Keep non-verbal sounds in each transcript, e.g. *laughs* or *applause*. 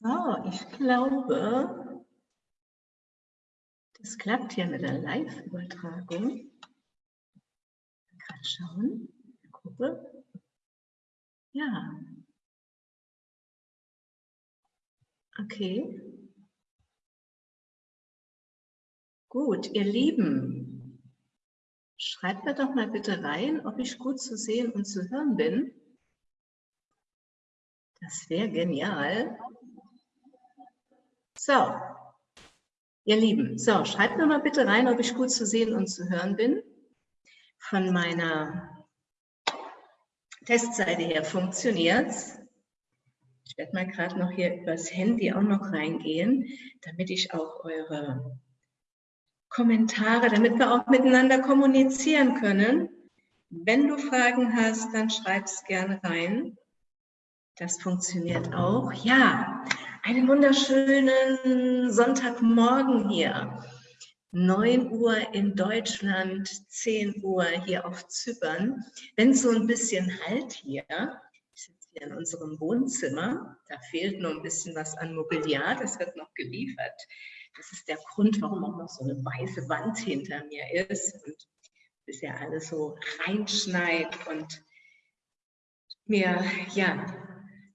So, ich glaube, das klappt hier mit der Live-Übertragung. Gerade schauen, Gruppe. Ja. Okay. Gut, ihr Lieben, schreibt mir doch mal bitte rein, ob ich gut zu sehen und zu hören bin. Das wäre genial. So, ihr Lieben, so, schreibt mir mal bitte rein, ob ich gut zu sehen und zu hören bin. Von meiner Testseite her funktioniert es. Ich werde mal gerade noch hier übers Handy auch noch reingehen, damit ich auch eure Kommentare, damit wir auch miteinander kommunizieren können. Wenn du Fragen hast, dann schreib es gerne rein. Das funktioniert auch. Ja, einen wunderschönen Sonntagmorgen hier. 9 Uhr in Deutschland, 10 Uhr hier auf Zypern. Wenn so ein bisschen Halt hier, ich sitze hier in unserem Wohnzimmer, da fehlt noch ein bisschen was an Mobiliar, das wird noch geliefert. Das ist der Grund, warum auch noch so eine weiße Wand hinter mir ist und bisher alles so reinschneit und mir ja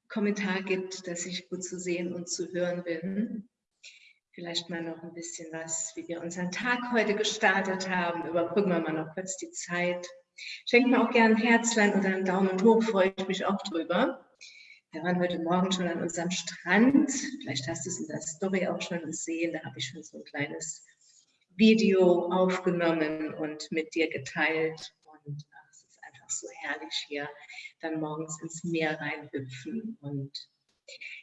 Kommentar gibt, dass ich gut zu sehen und zu hören bin. Vielleicht mal noch ein bisschen was, wie wir unseren Tag heute gestartet haben. Überbrücken wir mal noch kurz die Zeit. Schenkt mir auch gerne ein Herzlein oder einen Daumen hoch, freue ich mich auch drüber. Wir waren heute Morgen schon an unserem Strand. Vielleicht hast du es in der Story auch schon gesehen. Da habe ich schon so ein kleines Video aufgenommen und mit dir geteilt. Einfach so herrlich hier dann morgens ins Meer reinhüpfen. Und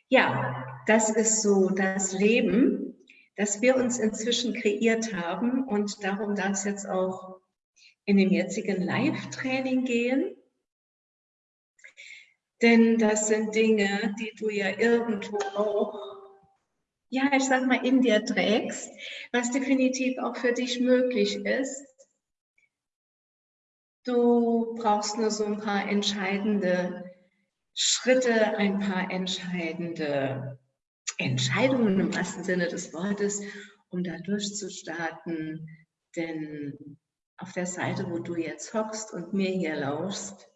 ja, das ist so das Leben, das wir uns inzwischen kreiert haben. Und darum darf es jetzt auch in dem jetzigen Live-Training gehen. Denn das sind Dinge, die du ja irgendwo auch, ja, ich sag mal, in dir trägst, was definitiv auch für dich möglich ist. Du brauchst nur so ein paar entscheidende Schritte, ein paar entscheidende Entscheidungen im wahrsten Sinne des Wortes, um da durchzustarten. Denn auf der Seite, wo du jetzt hockst und mir hier lauschst,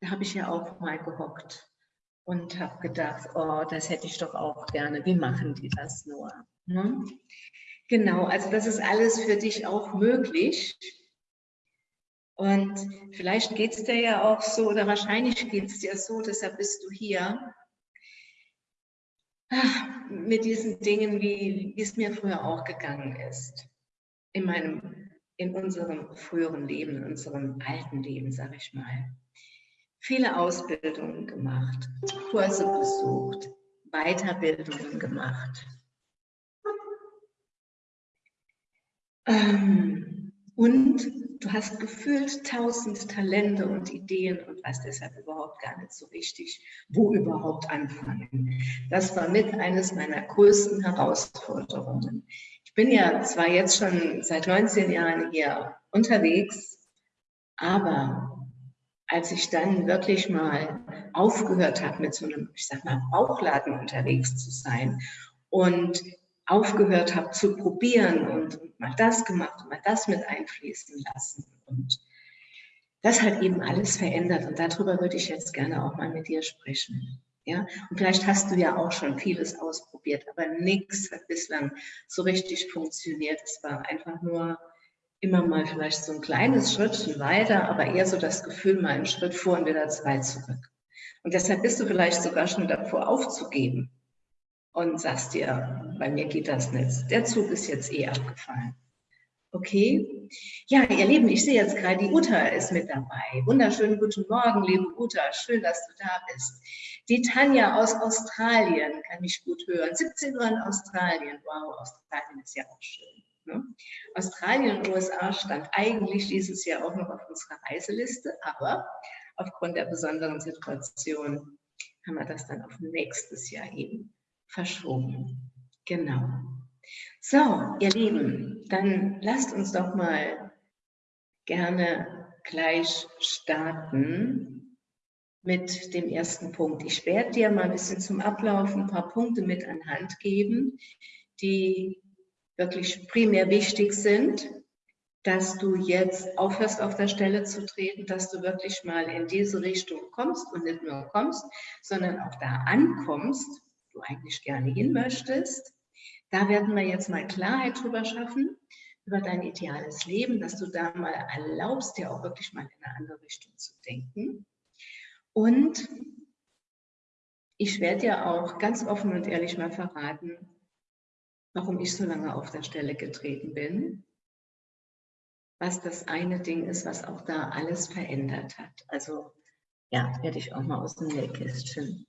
da habe ich ja auch mal gehockt und habe gedacht, oh, das hätte ich doch auch gerne. Wie machen die das nur? Ne? Genau, also das ist alles für dich auch möglich. Und vielleicht geht es dir ja auch so, oder wahrscheinlich geht es dir so, deshalb bist du hier, mit diesen Dingen, wie, wie es mir früher auch gegangen ist. In meinem, in unserem früheren Leben, in unserem alten Leben, sage ich mal. Viele Ausbildungen gemacht, Kurse besucht, Weiterbildungen gemacht. Ähm, und du hast gefühlt tausend Talente und Ideen und weißt deshalb überhaupt gar nicht so richtig, wo überhaupt anfangen. Das war mit eines meiner größten Herausforderungen. Ich bin ja zwar jetzt schon seit 19 Jahren hier unterwegs, aber als ich dann wirklich mal aufgehört habe, mit so einem, ich sag mal, Bauchladen unterwegs zu sein und aufgehört habe zu probieren und, mal das gemacht und mal das mit einfließen lassen. Und das hat eben alles verändert und darüber würde ich jetzt gerne auch mal mit dir sprechen. Ja? Und vielleicht hast du ja auch schon vieles ausprobiert, aber nichts hat bislang so richtig funktioniert. Es war einfach nur immer mal vielleicht so ein kleines Schrittchen weiter, aber eher so das Gefühl, mal einen Schritt vor und wieder zwei zurück. Und deshalb bist du vielleicht sogar schon davor aufzugeben und sagst dir, bei mir geht das nicht. Der Zug ist jetzt eh abgefallen. Okay. Ja, ihr Lieben, ich sehe jetzt gerade, die Uta ist mit dabei. Wunderschönen guten Morgen, liebe Uta. Schön, dass du da bist. Die Tanja aus Australien kann mich gut hören. 17 Uhr in Australien. Wow, Australien ist ja auch schön. Ne? Australien und USA stand eigentlich dieses Jahr auch noch auf unserer Reiseliste, aber aufgrund der besonderen Situation haben wir das dann auf nächstes Jahr eben verschoben. Genau. So, ihr Lieben, dann lasst uns doch mal gerne gleich starten mit dem ersten Punkt. Ich werde dir mal ein bisschen zum Ablauf ein paar Punkte mit an Hand geben, die wirklich primär wichtig sind, dass du jetzt aufhörst, auf der Stelle zu treten, dass du wirklich mal in diese Richtung kommst und nicht nur kommst, sondern auch da ankommst, du eigentlich gerne hin möchtest. Da werden wir jetzt mal Klarheit drüber schaffen, über dein ideales Leben, dass du da mal erlaubst, dir auch wirklich mal in eine andere Richtung zu denken. Und ich werde dir auch ganz offen und ehrlich mal verraten, warum ich so lange auf der Stelle getreten bin, was das eine Ding ist, was auch da alles verändert hat. Also ja, werde ich auch mal aus dem Nähkästchen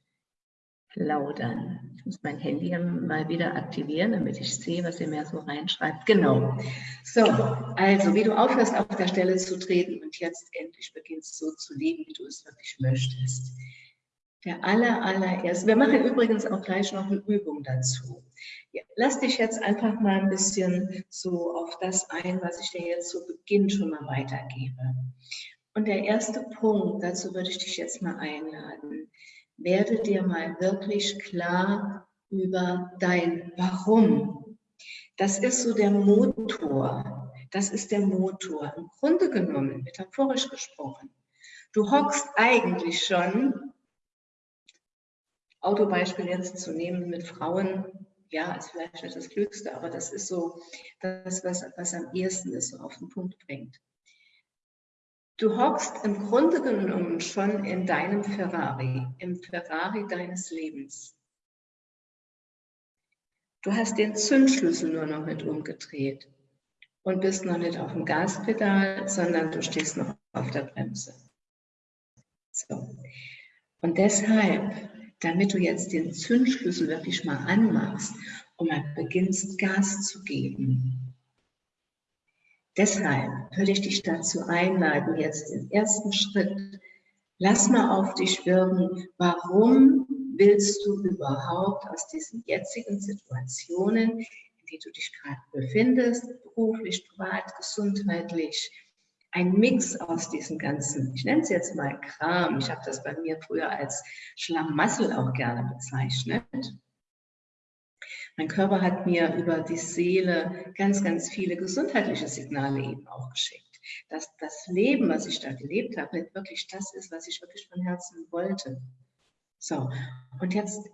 plaudern. Ich muss mein Handy mal wieder aktivieren, damit ich sehe, was ihr mir so reinschreibt. Genau. So, also wie du aufhörst, auf der Stelle zu treten und jetzt endlich beginnst so zu leben, wie du es wirklich möchtest. Der aller, allererste, wir machen übrigens auch gleich noch eine Übung dazu. Ja, lass dich jetzt einfach mal ein bisschen so auf das ein, was ich dir jetzt zu Beginn schon mal weitergebe. Und der erste Punkt, dazu würde ich dich jetzt mal einladen, werde dir mal wirklich klar über dein Warum. Das ist so der Motor. Das ist der Motor. Im Grunde genommen, metaphorisch gesprochen, du hockst eigentlich schon Autobeispiel jetzt zu nehmen mit Frauen, ja, ist vielleicht nicht das Klügste, aber das ist so das, was, was am ehesten ist, so auf den Punkt bringt. Du hockst im Grunde genommen schon in deinem Ferrari, im Ferrari deines Lebens. Du hast den Zündschlüssel nur noch mit umgedreht und bist noch nicht auf dem Gaspedal, sondern du stehst noch auf der Bremse. So. Und deshalb damit du jetzt den Zündschlüssel wirklich mal anmachst und mal beginnst Gas zu geben. Deshalb würde ich dich dazu einladen, jetzt den ersten Schritt, lass mal auf dich wirken, warum willst du überhaupt aus diesen jetzigen Situationen, in denen du dich gerade befindest, beruflich, privat, gesundheitlich, ein Mix aus diesen ganzen, ich nenne es jetzt mal Kram, ich habe das bei mir früher als Schlamassel auch gerne bezeichnet. Mein Körper hat mir über die Seele ganz, ganz viele gesundheitliche Signale eben auch geschickt. Dass das Leben, was ich da gelebt habe, nicht wirklich das ist, was ich wirklich von Herzen wollte. So, und jetzt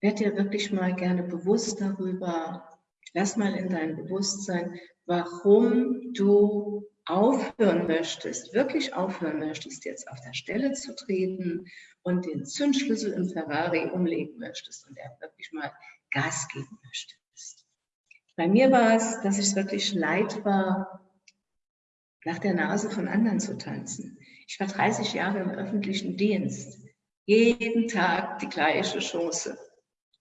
werd dir wirklich mal gerne bewusst darüber, lass mal in dein Bewusstsein, warum du aufhören möchtest, wirklich aufhören möchtest, jetzt auf der Stelle zu treten und den Zündschlüssel im Ferrari umlegen möchtest und er wirklich mal Gas geben möchtest. Bei mir war es, dass ich es wirklich leid war, nach der Nase von anderen zu tanzen. Ich war 30 Jahre im öffentlichen Dienst. Jeden Tag die gleiche Chance.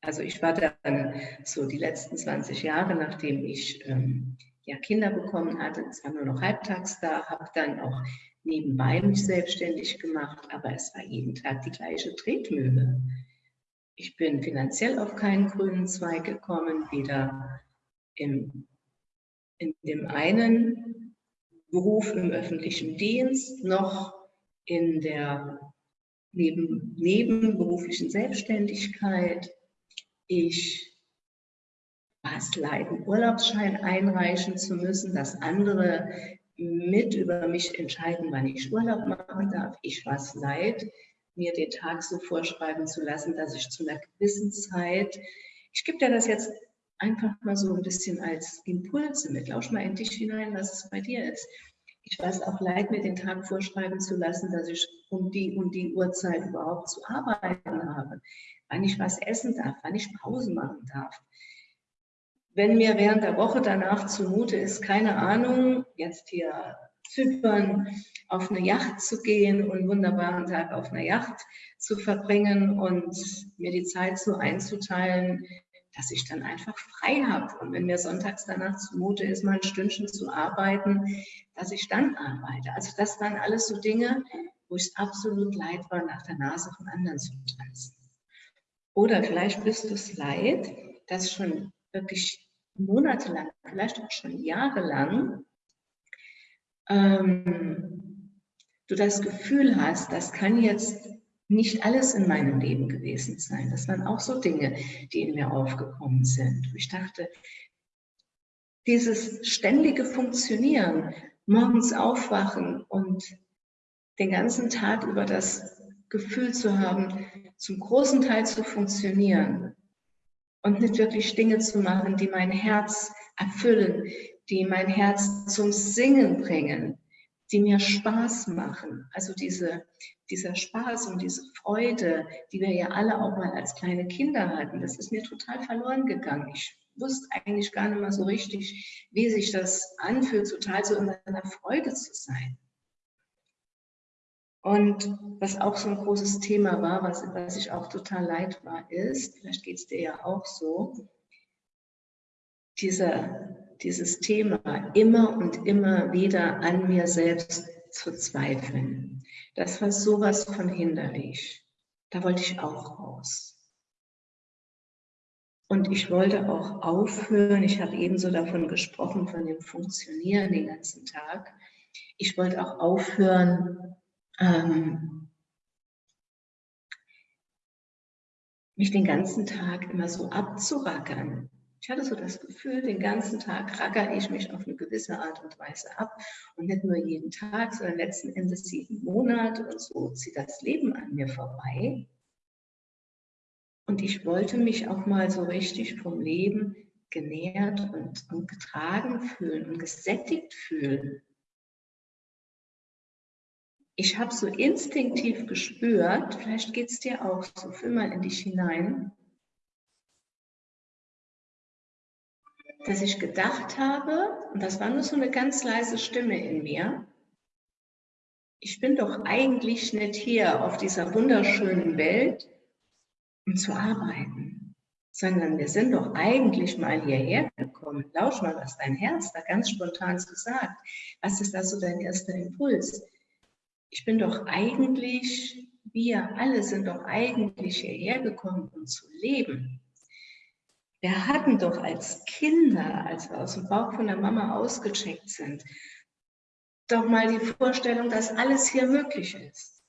Also ich war dann so die letzten 20 Jahre, nachdem ich ähm, ja, Kinder bekommen hatte, zwar nur noch halbtags da, habe dann auch nebenbei mich selbstständig gemacht, aber es war jeden Tag die gleiche Tretmühle. Ich bin finanziell auf keinen grünen Zweig gekommen, weder im, in dem einen Beruf im öffentlichen Dienst noch in der neben, nebenberuflichen Selbstständigkeit. Ich was leiden, Urlaubsschein einreichen zu müssen, dass andere mit über mich entscheiden, wann ich Urlaub machen darf. Ich war es leid, mir den Tag so vorschreiben zu lassen, dass ich zu einer gewissen Zeit, ich gebe dir das jetzt einfach mal so ein bisschen als Impulse mit, lausch mal in dich hinein, was es bei dir ist. Ich es auch leid, mir den Tag vorschreiben zu lassen, dass ich um die und die Uhrzeit überhaupt zu arbeiten habe, wann ich was essen darf, wann ich Pause machen darf. Wenn mir während der Woche danach zumute ist, keine Ahnung, jetzt hier Zypern auf eine Yacht zu gehen und einen wunderbaren Tag auf einer Yacht zu verbringen und mir die Zeit so einzuteilen, dass ich dann einfach frei habe. Und wenn mir sonntags danach zumute ist, mal ein Stündchen zu arbeiten, dass ich dann arbeite. Also das waren alles so Dinge, wo es absolut leid war, nach der Nase von anderen zu tanzen. Oder vielleicht bist du es leid, dass schon wirklich monatelang, vielleicht auch schon jahrelang, ähm, du das Gefühl hast, das kann jetzt nicht alles in meinem Leben gewesen sein. Das waren auch so Dinge, die in mir aufgekommen sind. Ich dachte, dieses ständige Funktionieren, morgens aufwachen und den ganzen Tag über das Gefühl zu haben, zum großen Teil zu funktionieren und nicht wirklich Dinge zu machen, die mein Herz erfüllen, die mein Herz zum Singen bringen, die mir Spaß machen. Also diese, dieser Spaß und diese Freude, die wir ja alle auch mal als kleine Kinder hatten, das ist mir total verloren gegangen. Ich wusste eigentlich gar nicht mehr so richtig, wie sich das anfühlt, total so in einer Freude zu sein. Und was auch so ein großes Thema war, was, was ich auch total leid war, ist, vielleicht geht es dir ja auch so, dieser, dieses Thema immer und immer wieder an mir selbst zu zweifeln. Das war sowas von hinderlich. Da wollte ich auch raus. Und ich wollte auch aufhören, ich habe ebenso davon gesprochen, von dem Funktionieren den ganzen Tag. Ich wollte auch aufhören, ähm, mich den ganzen Tag immer so abzurackern. Ich hatte so das Gefühl, den ganzen Tag rackere ich mich auf eine gewisse Art und Weise ab und nicht nur jeden Tag, sondern letzten Endes jeden Monat und so zieht das Leben an mir vorbei. Und ich wollte mich auch mal so richtig vom Leben genährt und, und getragen fühlen und gesättigt fühlen ich habe so instinktiv gespürt, vielleicht geht es dir auch so, fühl mal in dich hinein, dass ich gedacht habe, und das war nur so eine ganz leise Stimme in mir, ich bin doch eigentlich nicht hier auf dieser wunderschönen Welt, um zu arbeiten, sondern wir sind doch eigentlich mal hierher gekommen. Lausch mal, was dein Herz da ganz spontan so sagt. Was ist da so dein erster Impuls? ich bin doch eigentlich, wir alle sind doch eigentlich hierher gekommen, um zu leben. Wir hatten doch als Kinder, als wir aus dem Bauch von der Mama ausgecheckt sind, doch mal die Vorstellung, dass alles hier möglich ist.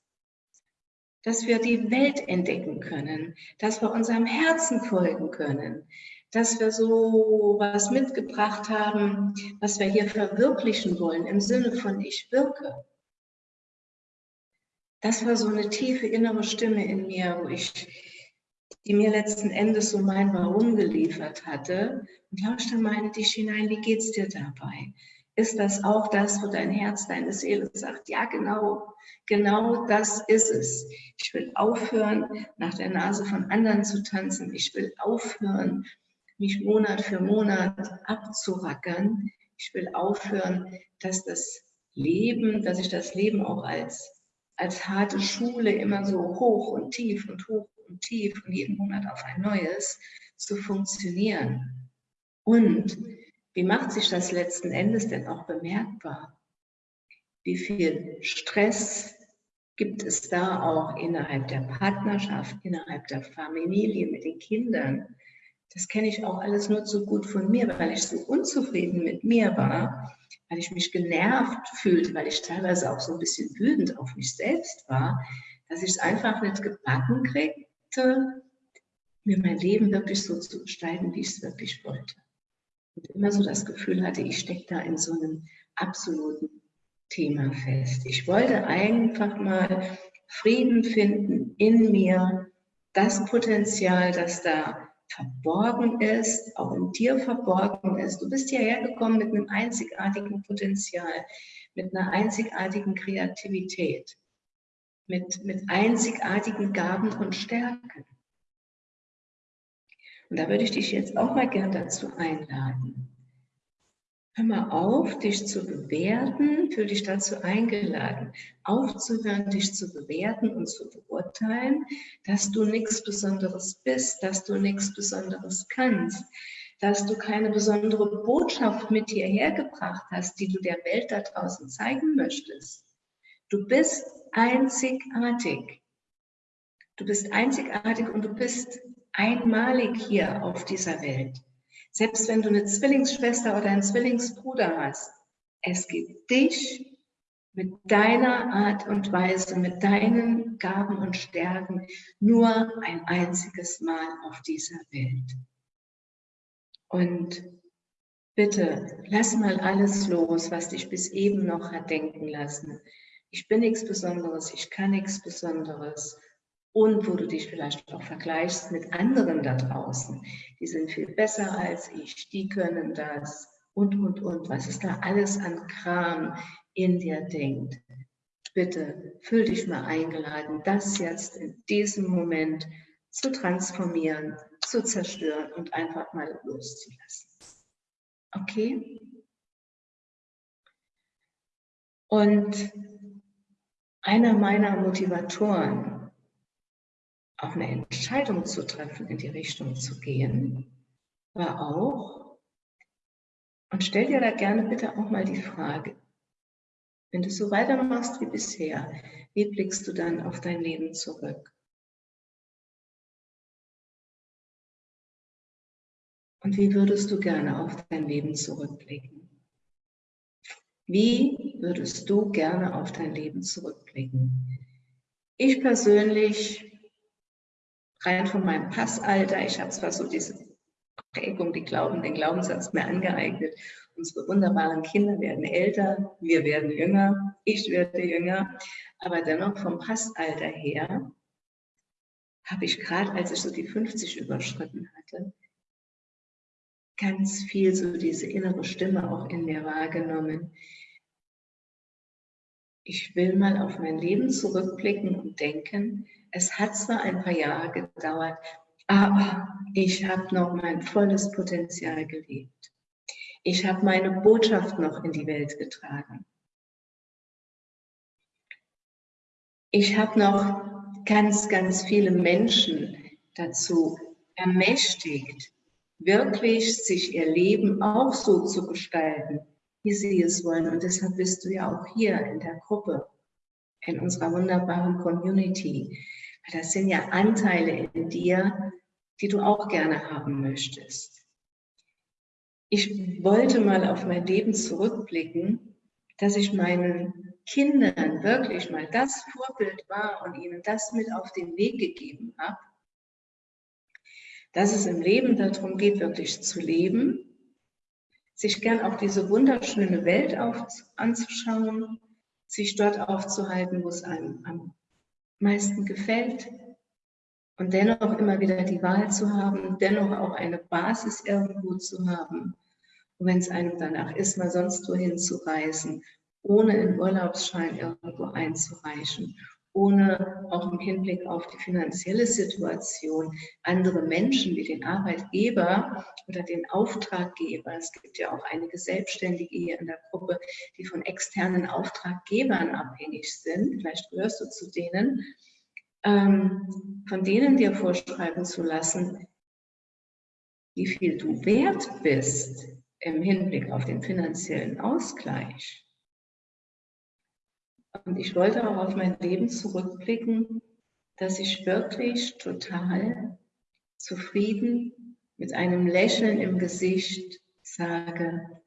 Dass wir die Welt entdecken können, dass wir unserem Herzen folgen können, dass wir so was mitgebracht haben, was wir hier verwirklichen wollen im Sinne von ich wirke das war so eine tiefe innere Stimme in mir, wo ich, die mir letzten Endes so mein Warum geliefert hatte. Und lauschte in dich hinein, wie geht's dir dabei? Ist das auch das, wo dein Herz, deine Seele sagt, ja genau, genau das ist es. Ich will aufhören, nach der Nase von anderen zu tanzen. Ich will aufhören, mich Monat für Monat abzurackern. Ich will aufhören, dass das Leben, dass ich das Leben auch als als harte Schule immer so hoch und tief und hoch tief und jeden Monat auf ein neues zu funktionieren. Und wie macht sich das letzten Endes denn auch bemerkbar? Wie viel Stress gibt es da auch innerhalb der Partnerschaft, innerhalb der Familie mit den Kindern? Das kenne ich auch alles nur zu gut von mir, weil ich so unzufrieden mit mir war, weil ich mich genervt fühlte, weil ich teilweise auch so ein bisschen wütend auf mich selbst war, dass ich es einfach nicht gebacken kriegte, mir mein Leben wirklich so zu gestalten, wie ich es wirklich wollte. Und immer so das Gefühl hatte, ich stecke da in so einem absoluten Thema fest. Ich wollte einfach mal Frieden finden in mir, das Potenzial, das da verborgen ist, auch in dir verborgen ist. Du bist hierher gekommen mit einem einzigartigen Potenzial, mit einer einzigartigen Kreativität, mit, mit einzigartigen Gaben und Stärken. Und da würde ich dich jetzt auch mal gern dazu einladen. Hör mal auf, dich zu bewerten, fühl dich dazu eingeladen, aufzuhören, dich zu bewerten und zu beurteilen, dass du nichts Besonderes bist, dass du nichts Besonderes kannst, dass du keine besondere Botschaft mit hierher gebracht hast, die du der Welt da draußen zeigen möchtest. Du bist einzigartig. Du bist einzigartig und du bist einmalig hier auf dieser Welt. Selbst wenn du eine Zwillingsschwester oder einen Zwillingsbruder hast, es gibt dich mit deiner Art und Weise, mit deinen Gaben und Stärken nur ein einziges Mal auf dieser Welt. Und bitte, lass mal alles los, was dich bis eben noch hat denken lassen. Ich bin nichts Besonderes, ich kann nichts Besonderes. Und wo du dich vielleicht auch vergleichst mit anderen da draußen. Die sind viel besser als ich, die können das und, und, und. Was ist da alles an Kram in dir denkt. Bitte fühl dich mal eingeladen, das jetzt in diesem Moment zu transformieren zu zerstören und einfach mal loszulassen. Okay? Und einer meiner Motivatoren, auch eine Entscheidung zu treffen, in die Richtung zu gehen, war auch, und stell dir da gerne bitte auch mal die Frage, wenn du so weitermachst wie bisher, wie blickst du dann auf dein Leben zurück? Und wie würdest du gerne auf dein Leben zurückblicken? Wie würdest du gerne auf dein Leben zurückblicken? Ich persönlich, rein von meinem Passalter, ich habe zwar so diese Prägung, die Glauben, den Glaubenssatz mir angeeignet. Unsere wunderbaren Kinder werden älter, wir werden jünger, ich werde jünger, aber dennoch vom Passalter her habe ich gerade, als ich so die 50 überschritten hatte, ganz viel so diese innere Stimme auch in mir wahrgenommen. Ich will mal auf mein Leben zurückblicken und denken, es hat zwar ein paar Jahre gedauert, aber ich habe noch mein volles Potenzial gelebt. Ich habe meine Botschaft noch in die Welt getragen. Ich habe noch ganz, ganz viele Menschen dazu ermächtigt, wirklich sich ihr Leben auch so zu gestalten, wie sie es wollen. Und deshalb bist du ja auch hier in der Gruppe, in unserer wunderbaren Community. Das sind ja Anteile in dir, die du auch gerne haben möchtest. Ich wollte mal auf mein Leben zurückblicken, dass ich meinen Kindern wirklich mal das Vorbild war und ihnen das mit auf den Weg gegeben habe, dass es im Leben darum geht, wirklich zu leben, sich gern auch diese wunderschöne Welt auf, anzuschauen, sich dort aufzuhalten, wo es einem am meisten gefällt und dennoch immer wieder die Wahl zu haben, dennoch auch eine Basis irgendwo zu haben. Und wenn es einem danach ist, mal sonst wohin zu reisen, ohne einen Urlaubsschein irgendwo einzureichen ohne auch im Hinblick auf die finanzielle Situation andere Menschen wie den Arbeitgeber oder den Auftraggeber, es gibt ja auch einige Selbstständige hier in der Gruppe, die von externen Auftraggebern abhängig sind, vielleicht gehörst du zu denen, ähm, von denen dir vorschreiben zu lassen, wie viel du wert bist im Hinblick auf den finanziellen Ausgleich und ich wollte auch auf mein Leben zurückblicken, dass ich wirklich total zufrieden mit einem Lächeln im Gesicht sage,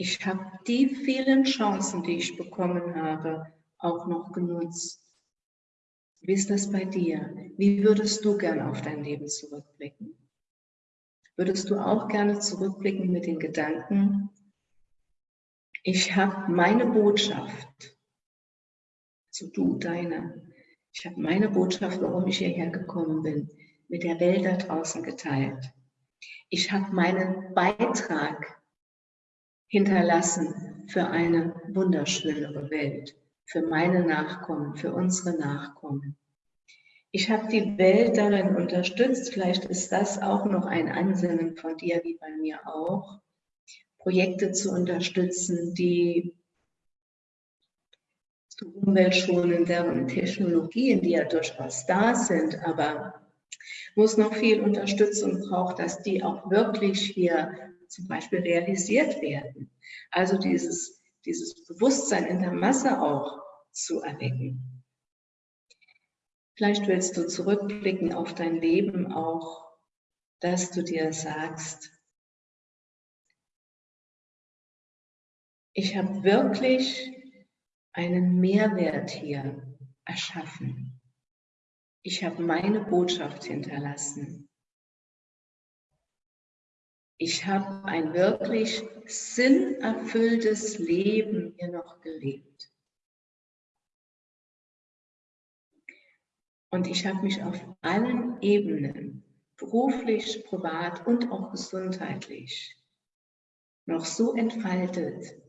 ich habe die vielen Chancen, die ich bekommen habe, auch noch genutzt. Wie ist das bei dir? Wie würdest du gerne auf dein Leben zurückblicken? Würdest du auch gerne zurückblicken mit den Gedanken, ich habe meine Botschaft, also du, deine, ich habe meine Botschaft, warum ich hierher gekommen bin, mit der Welt da draußen geteilt. Ich habe meinen Beitrag hinterlassen für eine wunderschönere Welt, für meine Nachkommen, für unsere Nachkommen. Ich habe die Welt darin unterstützt, vielleicht ist das auch noch ein Ansinnen von dir, wie bei mir auch, Projekte zu unterstützen, die zu umweltschonenderen Technologien, die ja durchaus da sind, aber wo es noch viel Unterstützung braucht, dass die auch wirklich hier zum Beispiel realisiert werden. Also dieses, dieses Bewusstsein in der Masse auch zu erwecken. Vielleicht willst du zurückblicken auf dein Leben auch, dass du dir sagst, ich habe wirklich einen Mehrwert hier erschaffen. Ich habe meine Botschaft hinterlassen. Ich habe ein wirklich sinnerfülltes Leben hier noch gelebt. Und ich habe mich auf allen Ebenen, beruflich, privat und auch gesundheitlich, noch so entfaltet,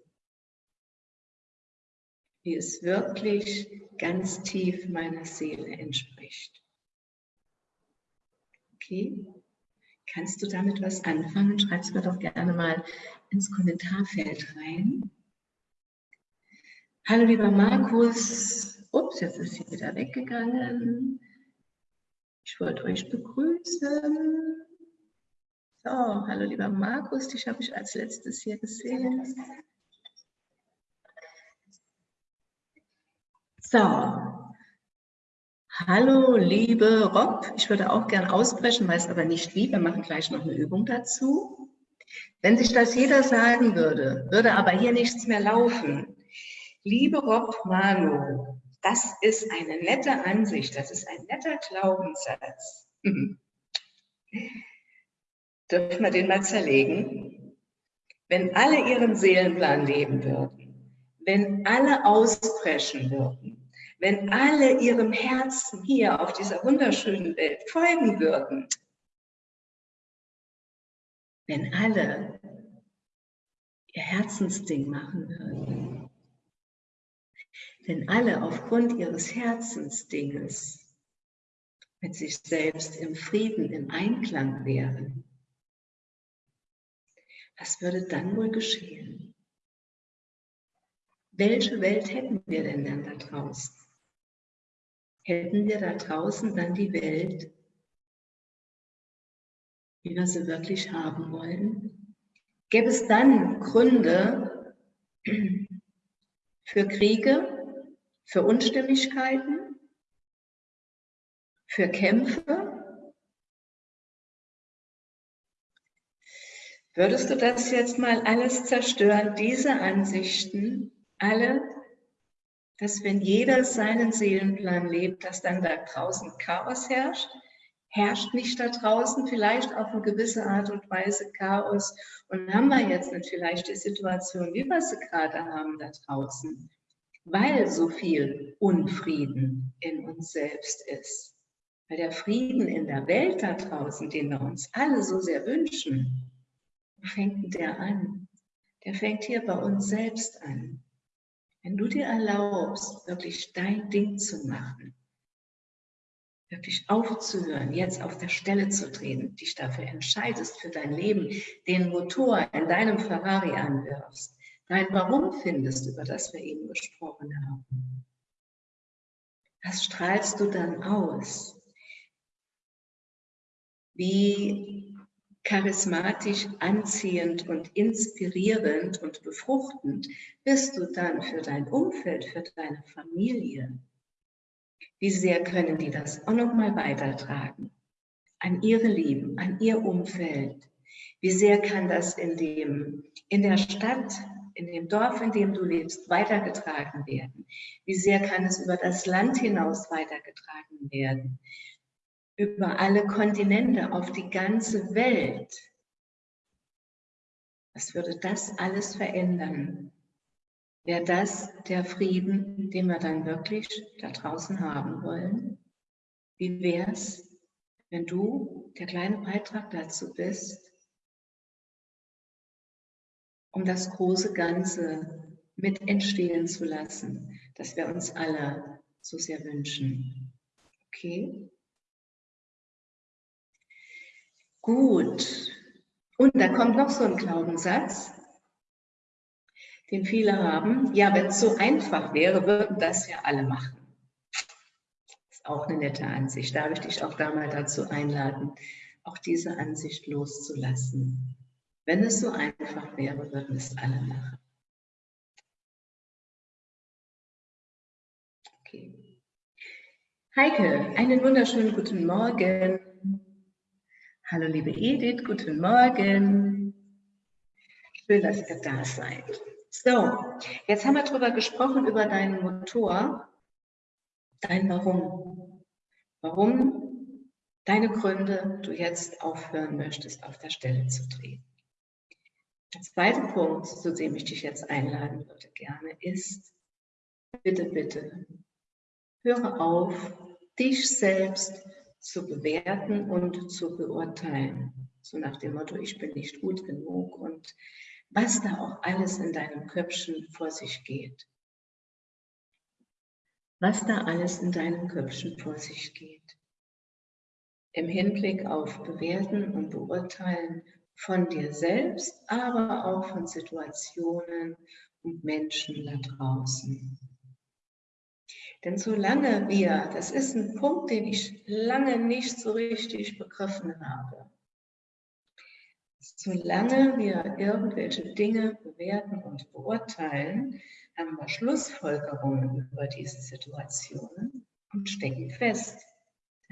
wie es wirklich ganz tief meiner Seele entspricht. Okay? Kannst du damit was anfangen? Schreib es mir doch gerne mal ins Kommentarfeld rein. Hallo lieber Markus. Ups, jetzt ist sie wieder weggegangen. Ich wollte euch begrüßen. So, hallo lieber Markus, dich habe ich als letztes hier gesehen. So. Hallo, liebe Rob. Ich würde auch gern ausbrechen, weiß aber nicht wie. Wir machen gleich noch eine Übung dazu. Wenn sich das jeder sagen würde, würde aber hier nichts mehr laufen. Liebe Rob Manu, das ist eine nette Ansicht, das ist ein netter Glaubenssatz. *laughs* Dürfen wir den mal zerlegen? Wenn alle ihren Seelenplan leben würden, wenn alle ausbrechen würden, wenn alle ihrem Herzen hier auf dieser wunderschönen Welt folgen würden, wenn alle ihr Herzensding machen würden, wenn alle aufgrund ihres Herzensdinges mit sich selbst im Frieden, im Einklang wären, was würde dann wohl geschehen? Welche Welt hätten wir denn dann da draußen? Hätten wir da draußen dann die Welt, wie wir sie wirklich haben wollen? Gäbe es dann Gründe für Kriege, für Unstimmigkeiten, für Kämpfe? Würdest du das jetzt mal alles zerstören, diese Ansichten, alle dass wenn jeder seinen Seelenplan lebt, dass dann da draußen Chaos herrscht. Herrscht nicht da draußen vielleicht auf eine gewisse Art und Weise Chaos? Und haben wir jetzt nicht vielleicht die Situation, wie wir sie gerade haben da draußen, weil so viel Unfrieden in uns selbst ist. Weil der Frieden in der Welt da draußen, den wir uns alle so sehr wünschen, fängt der an? Der fängt hier bei uns selbst an. Wenn du dir erlaubst, wirklich dein Ding zu machen, wirklich aufzuhören, jetzt auf der Stelle zu drehen, dich dafür entscheidest für dein Leben, den Motor in deinem Ferrari anwirfst, dein Warum findest, über das wir eben gesprochen haben. Was strahlst du dann aus? Wie charismatisch, anziehend und inspirierend und befruchtend bist du dann für dein Umfeld, für deine Familie. Wie sehr können die das auch nochmal weitertragen? An ihre Lieben, an ihr Umfeld. Wie sehr kann das in, dem, in der Stadt, in dem Dorf, in dem du lebst, weitergetragen werden? Wie sehr kann es über das Land hinaus weitergetragen werden? Über alle Kontinente, auf die ganze Welt. Was würde das alles verändern? Wäre das der Frieden, den wir dann wirklich da draußen haben wollen? Wie wäre es, wenn du der kleine Beitrag dazu bist, um das große Ganze mit entstehen zu lassen, das wir uns alle so sehr wünschen? Okay. Gut. Und da kommt noch so ein Glaubenssatz, den viele haben. Ja, wenn es so einfach wäre, würden das ja alle machen. Das ist auch eine nette Ansicht. Darf ich dich auch da mal dazu einladen, auch diese Ansicht loszulassen. Wenn es so einfach wäre, würden es alle machen. Okay. Heike, einen wunderschönen guten Morgen. Hallo liebe Edith, guten Morgen. Schön, dass ihr da seid. So, jetzt haben wir darüber gesprochen, über deinen Motor, dein Warum. Warum deine Gründe du jetzt aufhören möchtest, auf der Stelle zu drehen. Der zweite Punkt, zu dem ich dich jetzt einladen würde gerne, ist, bitte, bitte, höre auf, dich selbst zu bewerten und zu beurteilen. So nach dem Motto, ich bin nicht gut genug und was da auch alles in deinem Köpfchen vor sich geht. Was da alles in deinem Köpfchen vor sich geht. Im Hinblick auf Bewerten und Beurteilen von dir selbst, aber auch von Situationen und Menschen da draußen. Denn solange wir, das ist ein Punkt, den ich lange nicht so richtig begriffen habe, solange wir irgendwelche Dinge bewerten und beurteilen, haben wir Schlussfolgerungen über diese Situationen und stecken fest.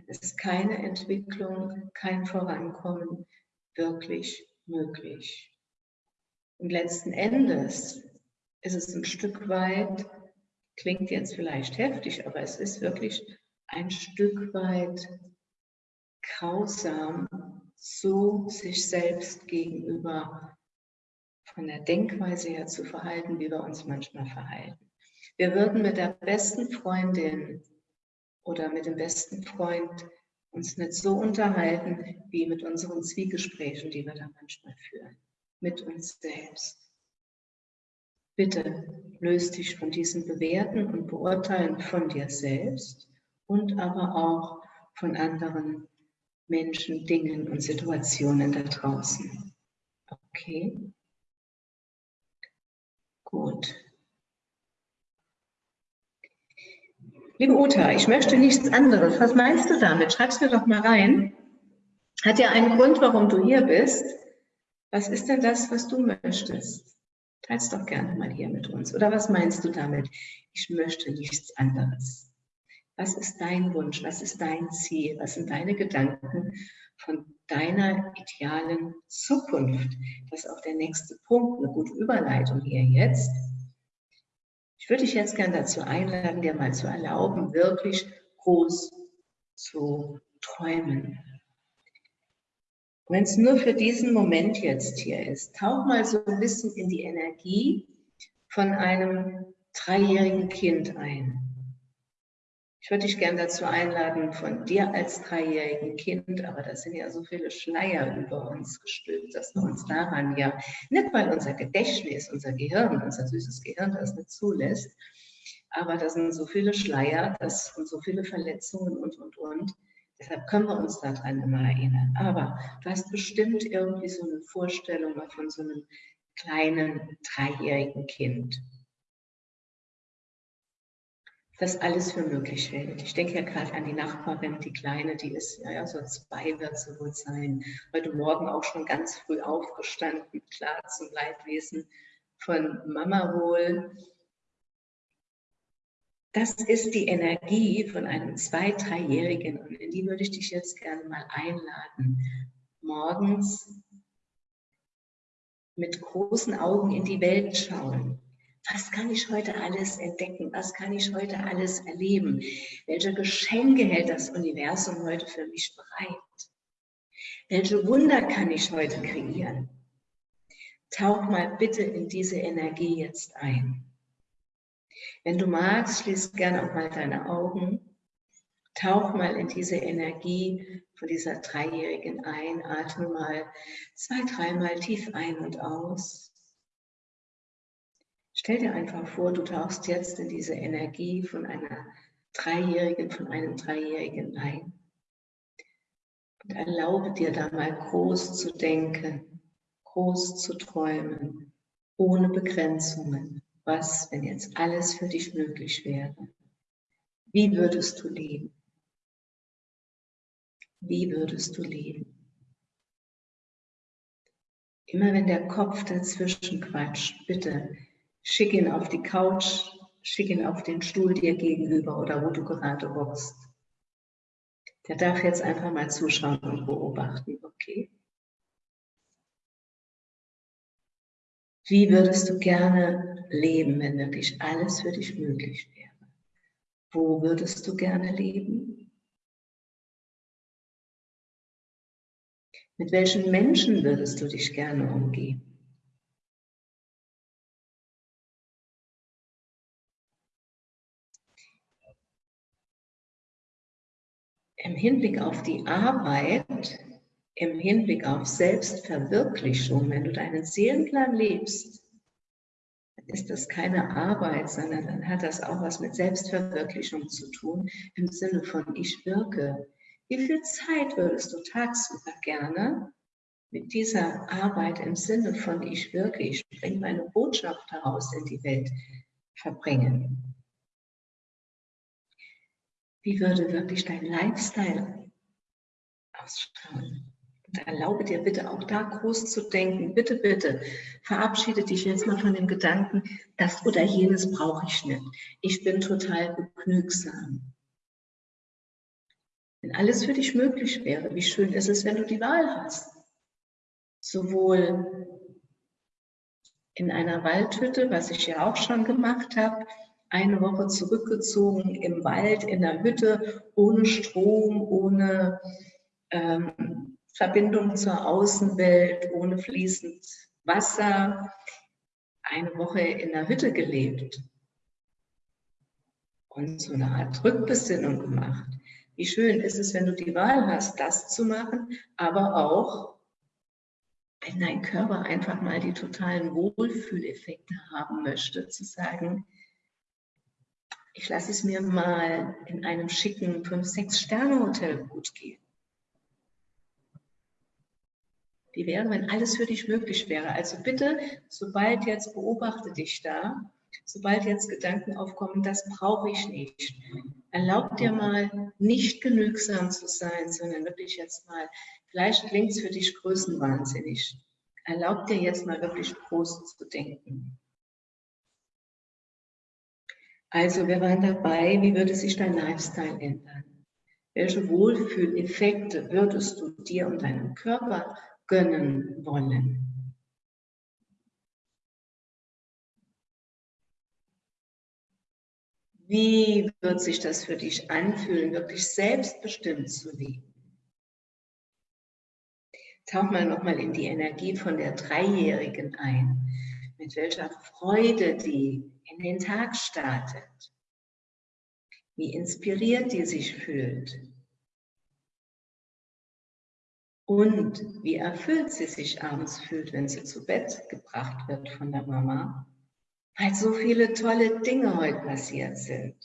Es ist keine Entwicklung, kein Vorankommen wirklich möglich. Und letzten Endes ist es ein Stück weit Klingt jetzt vielleicht heftig, aber es ist wirklich ein Stück weit grausam, so sich selbst gegenüber von der Denkweise her zu verhalten, wie wir uns manchmal verhalten. Wir würden mit der besten Freundin oder mit dem besten Freund uns nicht so unterhalten, wie mit unseren Zwiegesprächen, die wir da manchmal führen, mit uns selbst. Bitte löst dich von diesem Bewerten und Beurteilen von dir selbst und aber auch von anderen Menschen, Dingen und Situationen da draußen. Okay? Gut. Liebe Uta, ich möchte nichts anderes. Was meinst du damit? Schreib's mir doch mal rein. Hat ja einen Grund, warum du hier bist. Was ist denn das, was du möchtest? Teils doch gerne mal hier mit uns. Oder was meinst du damit? Ich möchte nichts anderes. Was ist dein Wunsch? Was ist dein Ziel? Was sind deine Gedanken von deiner idealen Zukunft? Das ist auch der nächste Punkt, eine gute Überleitung hier jetzt. Ich würde dich jetzt gerne dazu einladen, dir mal zu erlauben, wirklich groß zu träumen. Wenn es nur für diesen Moment jetzt hier ist, tauch mal so ein bisschen in die Energie von einem dreijährigen Kind ein. Ich würde dich gerne dazu einladen, von dir als dreijährigen Kind, aber da sind ja so viele Schleier über uns gestülpt, dass wir uns daran ja, nicht weil unser Gedächtnis, unser Gehirn, unser süßes Gehirn das nicht zulässt, aber da sind so viele Schleier das, und so viele Verletzungen und, und, und, Deshalb können wir uns daran immer erinnern. Aber du hast bestimmt irgendwie so eine Vorstellung von so einem kleinen dreijährigen Kind. Das alles für möglich hält. Ich denke ja gerade an die Nachbarin, die Kleine, die ist, ja, ja so zwei wird sie wohl sein. Heute Morgen auch schon ganz früh aufgestanden, klar zum Leidwesen von Mama wohl. Das ist die Energie von einem Zwei-, Dreijährigen und in die würde ich dich jetzt gerne mal einladen. Morgens mit großen Augen in die Welt schauen. Was kann ich heute alles entdecken? Was kann ich heute alles erleben? Welche Geschenke hält das Universum heute für mich bereit? Welche Wunder kann ich heute kreieren? Tauch mal bitte in diese Energie jetzt ein. Wenn du magst, schließ gerne auch mal deine Augen. Tauch mal in diese Energie von dieser Dreijährigen ein. Atme mal zwei, dreimal tief ein und aus. Stell dir einfach vor, du tauchst jetzt in diese Energie von einer Dreijährigen von einem Dreijährigen ein. Und erlaube dir da mal groß zu denken, groß zu träumen, ohne Begrenzungen. Was, wenn jetzt alles für dich möglich wäre? Wie würdest du leben? Wie würdest du leben? Immer wenn der Kopf dazwischen quatscht, bitte schick ihn auf die Couch, schick ihn auf den Stuhl dir gegenüber oder wo du gerade hockst. Der darf jetzt einfach mal zuschauen und beobachten, okay? Wie würdest du gerne leben, wenn wirklich alles für dich möglich wäre? Wo würdest du gerne leben? Mit welchen Menschen würdest du dich gerne umgeben? Im Hinblick auf die Arbeit, im Hinblick auf Selbstverwirklichung, wenn du deinen Seelenplan lebst, ist das keine Arbeit, sondern dann hat das auch was mit Selbstverwirklichung zu tun, im Sinne von ich wirke, wie viel Zeit würdest du tagsüber gerne mit dieser Arbeit im Sinne von ich wirke, ich bringe meine Botschaft heraus in die Welt verbringen? Wie würde wirklich dein Lifestyle ausschauen? Und erlaube dir bitte auch da groß zu denken. Bitte, bitte, verabschiede dich jetzt mal von dem Gedanken, das oder jenes brauche ich nicht. Ich bin total begnügsam. Wenn alles für dich möglich wäre, wie schön ist es, wenn du die Wahl hast. Sowohl in einer Waldhütte, was ich ja auch schon gemacht habe, eine Woche zurückgezogen im Wald, in der Hütte, ohne Strom, ohne ähm, Verbindung zur Außenwelt, ohne fließend Wasser, eine Woche in der Hütte gelebt und so eine Art Rückbesinnung gemacht. Wie schön ist es, wenn du die Wahl hast, das zu machen, aber auch, wenn dein Körper einfach mal die totalen Wohlfühleffekte haben möchte, zu sagen, ich lasse es mir mal in einem schicken 5-6-Sterne-Hotel gut gehen. Wie wäre, wenn alles für dich möglich wäre? Also bitte, sobald jetzt beobachte dich da, sobald jetzt Gedanken aufkommen, das brauche ich nicht. Erlaub dir mal, nicht genügsam zu sein, sondern wirklich jetzt mal, vielleicht klingt es für dich größenwahnsinnig. Erlaub dir jetzt mal wirklich groß zu denken. Also, wir waren dabei, wie würde sich dein Lifestyle ändern? Welche Wohlfühleffekte würdest du dir und deinem Körper gönnen wollen? Wie wird sich das für dich anfühlen, wirklich selbstbestimmt zu leben? Tauch mal nochmal in die Energie von der Dreijährigen ein, mit welcher Freude die in den Tag startet, wie inspiriert die sich fühlt und wie erfüllt sie sich abends fühlt, wenn sie zu Bett gebracht wird von der Mama weil so viele tolle Dinge heute passiert sind,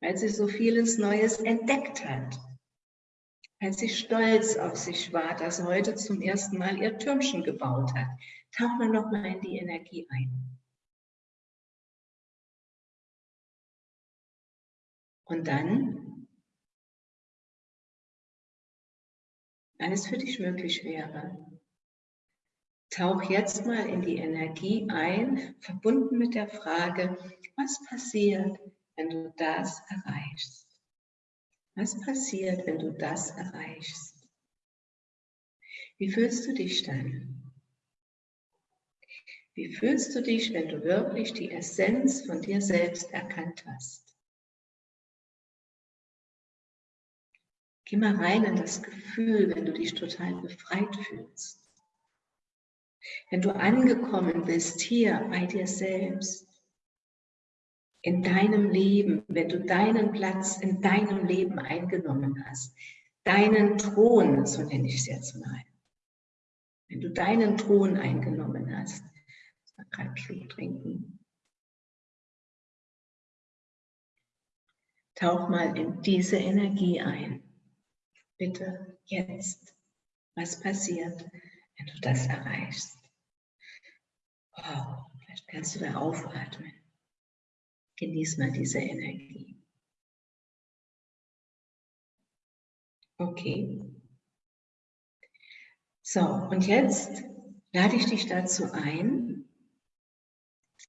weil sie so vieles Neues entdeckt hat, weil sie stolz auf sich war, dass heute zum ersten Mal ihr Türmchen gebaut hat. Tauch mal noch mal in die Energie ein. Und dann, wenn es für dich möglich wäre, Tauch jetzt mal in die Energie ein, verbunden mit der Frage, was passiert, wenn du das erreichst? Was passiert, wenn du das erreichst? Wie fühlst du dich dann? Wie fühlst du dich, wenn du wirklich die Essenz von dir selbst erkannt hast? Geh mal rein in das Gefühl, wenn du dich total befreit fühlst. Wenn du angekommen bist hier bei dir selbst, in deinem Leben, wenn du deinen Platz in deinem Leben eingenommen hast, deinen Thron, so nenne ich es jetzt mal, wenn du deinen Thron eingenommen hast, mal gerade einen trinken. Tauch mal in diese Energie ein. Bitte jetzt. Was passiert, wenn du das erreichst? Oh, vielleicht kannst du da aufatmen. Genieß mal diese Energie. Okay. So, und jetzt lade ich dich dazu ein,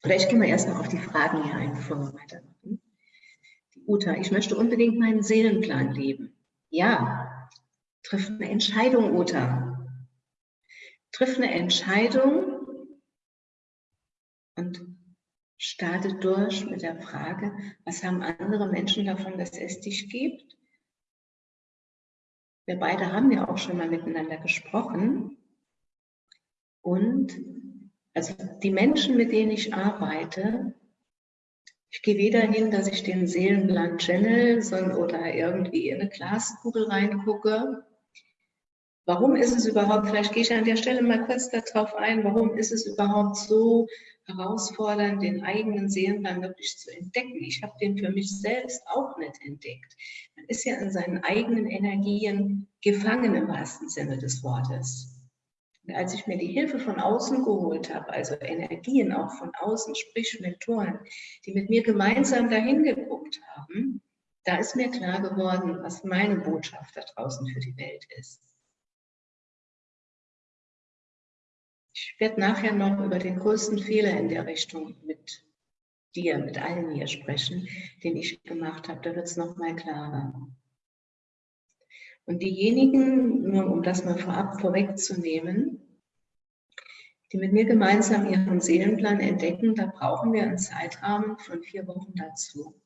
oder ich gehe mal erstmal auf die Fragen hier ein, bevor wir weitermachen. Die Uta, ich möchte unbedingt meinen Seelenplan leben. Ja, triff eine Entscheidung, Uta. Triff eine Entscheidung und starte durch mit der Frage, was haben andere Menschen davon, dass es dich gibt? Wir beide haben ja auch schon mal miteinander gesprochen. Und also die Menschen, mit denen ich arbeite, ich gehe weder hin, dass ich den Seelenplan channel sondern, oder irgendwie in eine Glaskugel reingucke. Warum ist es überhaupt, vielleicht gehe ich an der Stelle mal kurz darauf ein, warum ist es überhaupt so herausfordernd, den eigenen Seelenplan wirklich zu entdecken. Ich habe den für mich selbst auch nicht entdeckt. Man ist ja in seinen eigenen Energien gefangen im wahrsten Sinne des Wortes. Und als ich mir die Hilfe von außen geholt habe, also Energien auch von außen, sprich Mentoren, die mit mir gemeinsam dahin geguckt haben, da ist mir klar geworden, was meine Botschaft da draußen für die Welt ist. Ich werde nachher noch über den größten Fehler in der Richtung mit dir, mit allen hier sprechen, den ich gemacht habe. Da wird es nochmal klarer. Und diejenigen, nur um das mal vorab vorwegzunehmen, die mit mir gemeinsam ihren Seelenplan entdecken, da brauchen wir einen Zeitrahmen von vier Wochen dazu.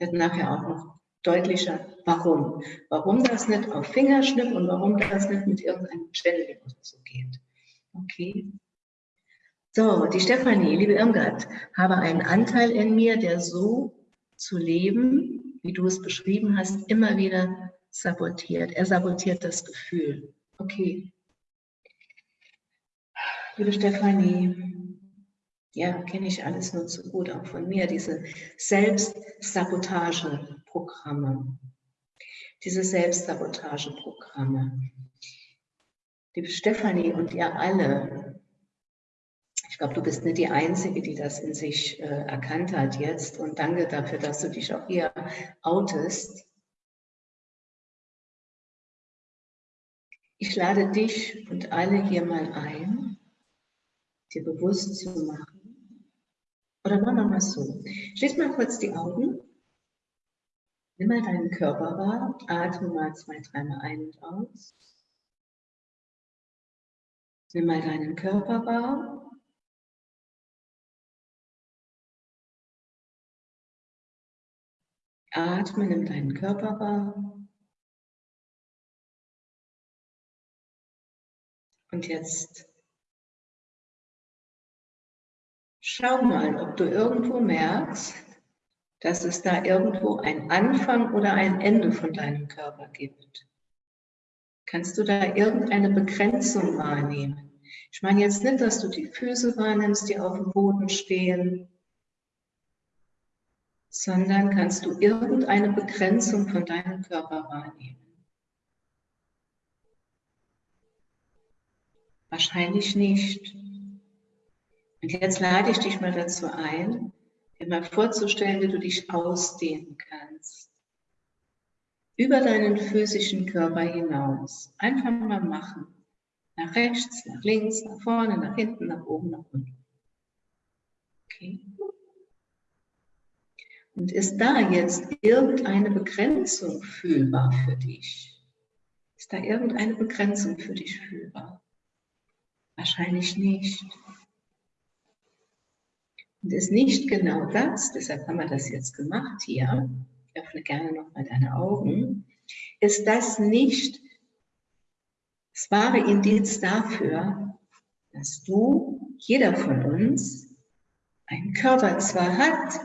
Wird nachher auch noch deutlicher, warum. Warum das nicht auf Fingerschnipp und warum das nicht mit irgendeinem Channeling oder so geht. Okay. So, die Stefanie, liebe Irmgard, habe einen Anteil in mir, der so zu leben, wie du es beschrieben hast, immer wieder sabotiert. Er sabotiert das Gefühl. Okay. Liebe Stefanie, ja, kenne ich alles nur zu gut, auch von mir, diese Selbstsabotageprogramme. Diese Selbstsabotageprogramme. Liebe Stefanie und ihr alle, ich glaube, du bist nicht die Einzige, die das in sich äh, erkannt hat jetzt. Und danke dafür, dass du dich auch hier outest. Ich lade dich und alle hier mal ein, dir bewusst zu machen. Oder machen wir mal so. Schließ mal kurz die Augen. Nimm mal deinen Körper wahr. Atme mal zwei, dreimal ein und aus. Nimm mal deinen Körper wahr. Atme, nimm deinen Körper wahr. Und jetzt schau mal, ob du irgendwo merkst, dass es da irgendwo ein Anfang oder ein Ende von deinem Körper gibt. Kannst du da irgendeine Begrenzung wahrnehmen? Ich meine jetzt nicht, dass du die Füße wahrnimmst, die auf dem Boden stehen, sondern kannst du irgendeine Begrenzung von deinem Körper wahrnehmen. Wahrscheinlich nicht. Und jetzt lade ich dich mal dazu ein, dir mal vorzustellen, wie du dich ausdehnen kannst über deinen physischen Körper hinaus. Einfach mal machen. Nach rechts, nach links, nach vorne, nach hinten, nach oben, nach unten. Okay. Und ist da jetzt irgendeine Begrenzung fühlbar für dich? Ist da irgendeine Begrenzung für dich fühlbar? Wahrscheinlich nicht. Und ist nicht genau das, deshalb haben wir das jetzt gemacht hier, öffne gerne nochmal deine Augen, ist das nicht das wahre Indiz dafür, dass du, jeder von uns, einen Körper zwar hat,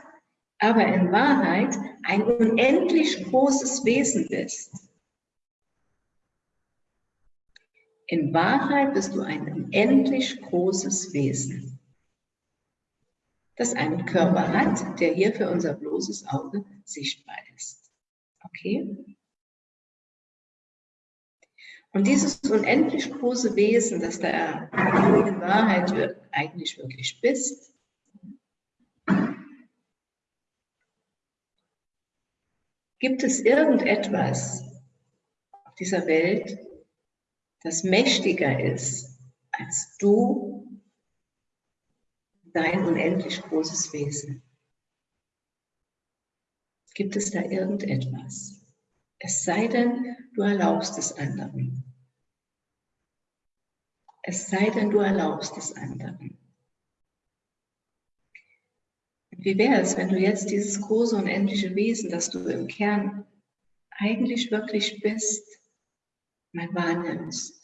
aber in Wahrheit ein unendlich großes Wesen bist. In Wahrheit bist du ein unendlich großes Wesen, das einen Körper hat, der hier für unser bloßes Auge sichtbar ist. Okay? Und dieses unendlich große Wesen, das da in Wahrheit eigentlich wirklich bist, gibt es irgendetwas auf dieser Welt, das mächtiger ist als du, dein unendlich großes Wesen? Gibt es da irgendetwas? Es sei denn, du erlaubst es anderen. Es sei denn, du erlaubst es anderen. Wie wäre es, wenn du jetzt dieses große unendliche Wesen, das du im Kern eigentlich wirklich bist, mal wahrnimmst?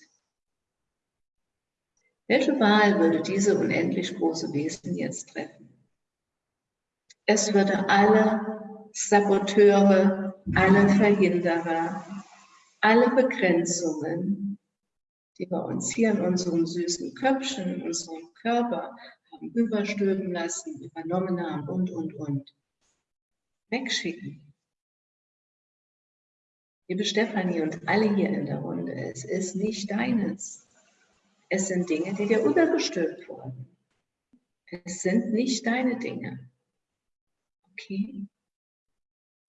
Welche Wahl würde diese unendlich große Wesen jetzt treffen? Es würde alle Saboteure, alle Verhinderer, alle Begrenzungen, die wir uns hier in unserem süßen Köpfchen, in unserem Körper überstülpen lassen, übernommen haben und, und, und, wegschicken. Liebe Stefanie und alle hier in der Runde, es ist nicht deines. Es sind Dinge, die dir übergestülpt wurden. Es sind nicht deine Dinge. Okay?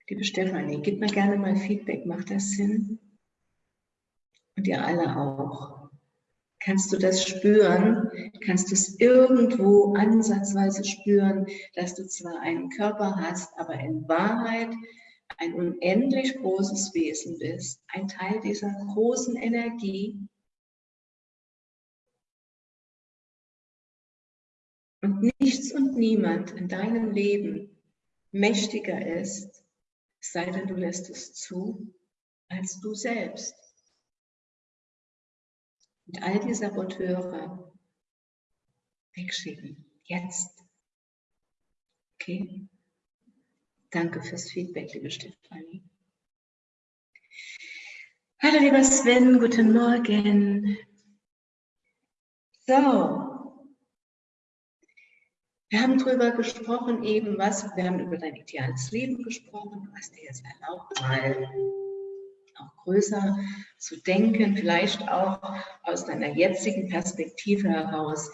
Liebe Stefanie, gib mir gerne mal Feedback. Macht das Sinn? Und ihr alle auch. Kannst du das spüren? Kannst du es irgendwo ansatzweise spüren, dass du zwar einen Körper hast, aber in Wahrheit ein unendlich großes Wesen bist, ein Teil dieser großen Energie, und nichts und niemand in deinem Leben mächtiger ist, sei denn du lässt es zu, als du selbst. Und all die Saboteure wegschicken. Jetzt. Okay? Danke fürs Feedback, liebe Stefanie. Hallo, lieber Sven, guten Morgen. So, wir haben darüber gesprochen, eben was, wir haben über dein ideales Leben gesprochen, hast dir jetzt erlaubt, mal auch größer zu denken, vielleicht auch aus deiner jetzigen Perspektive heraus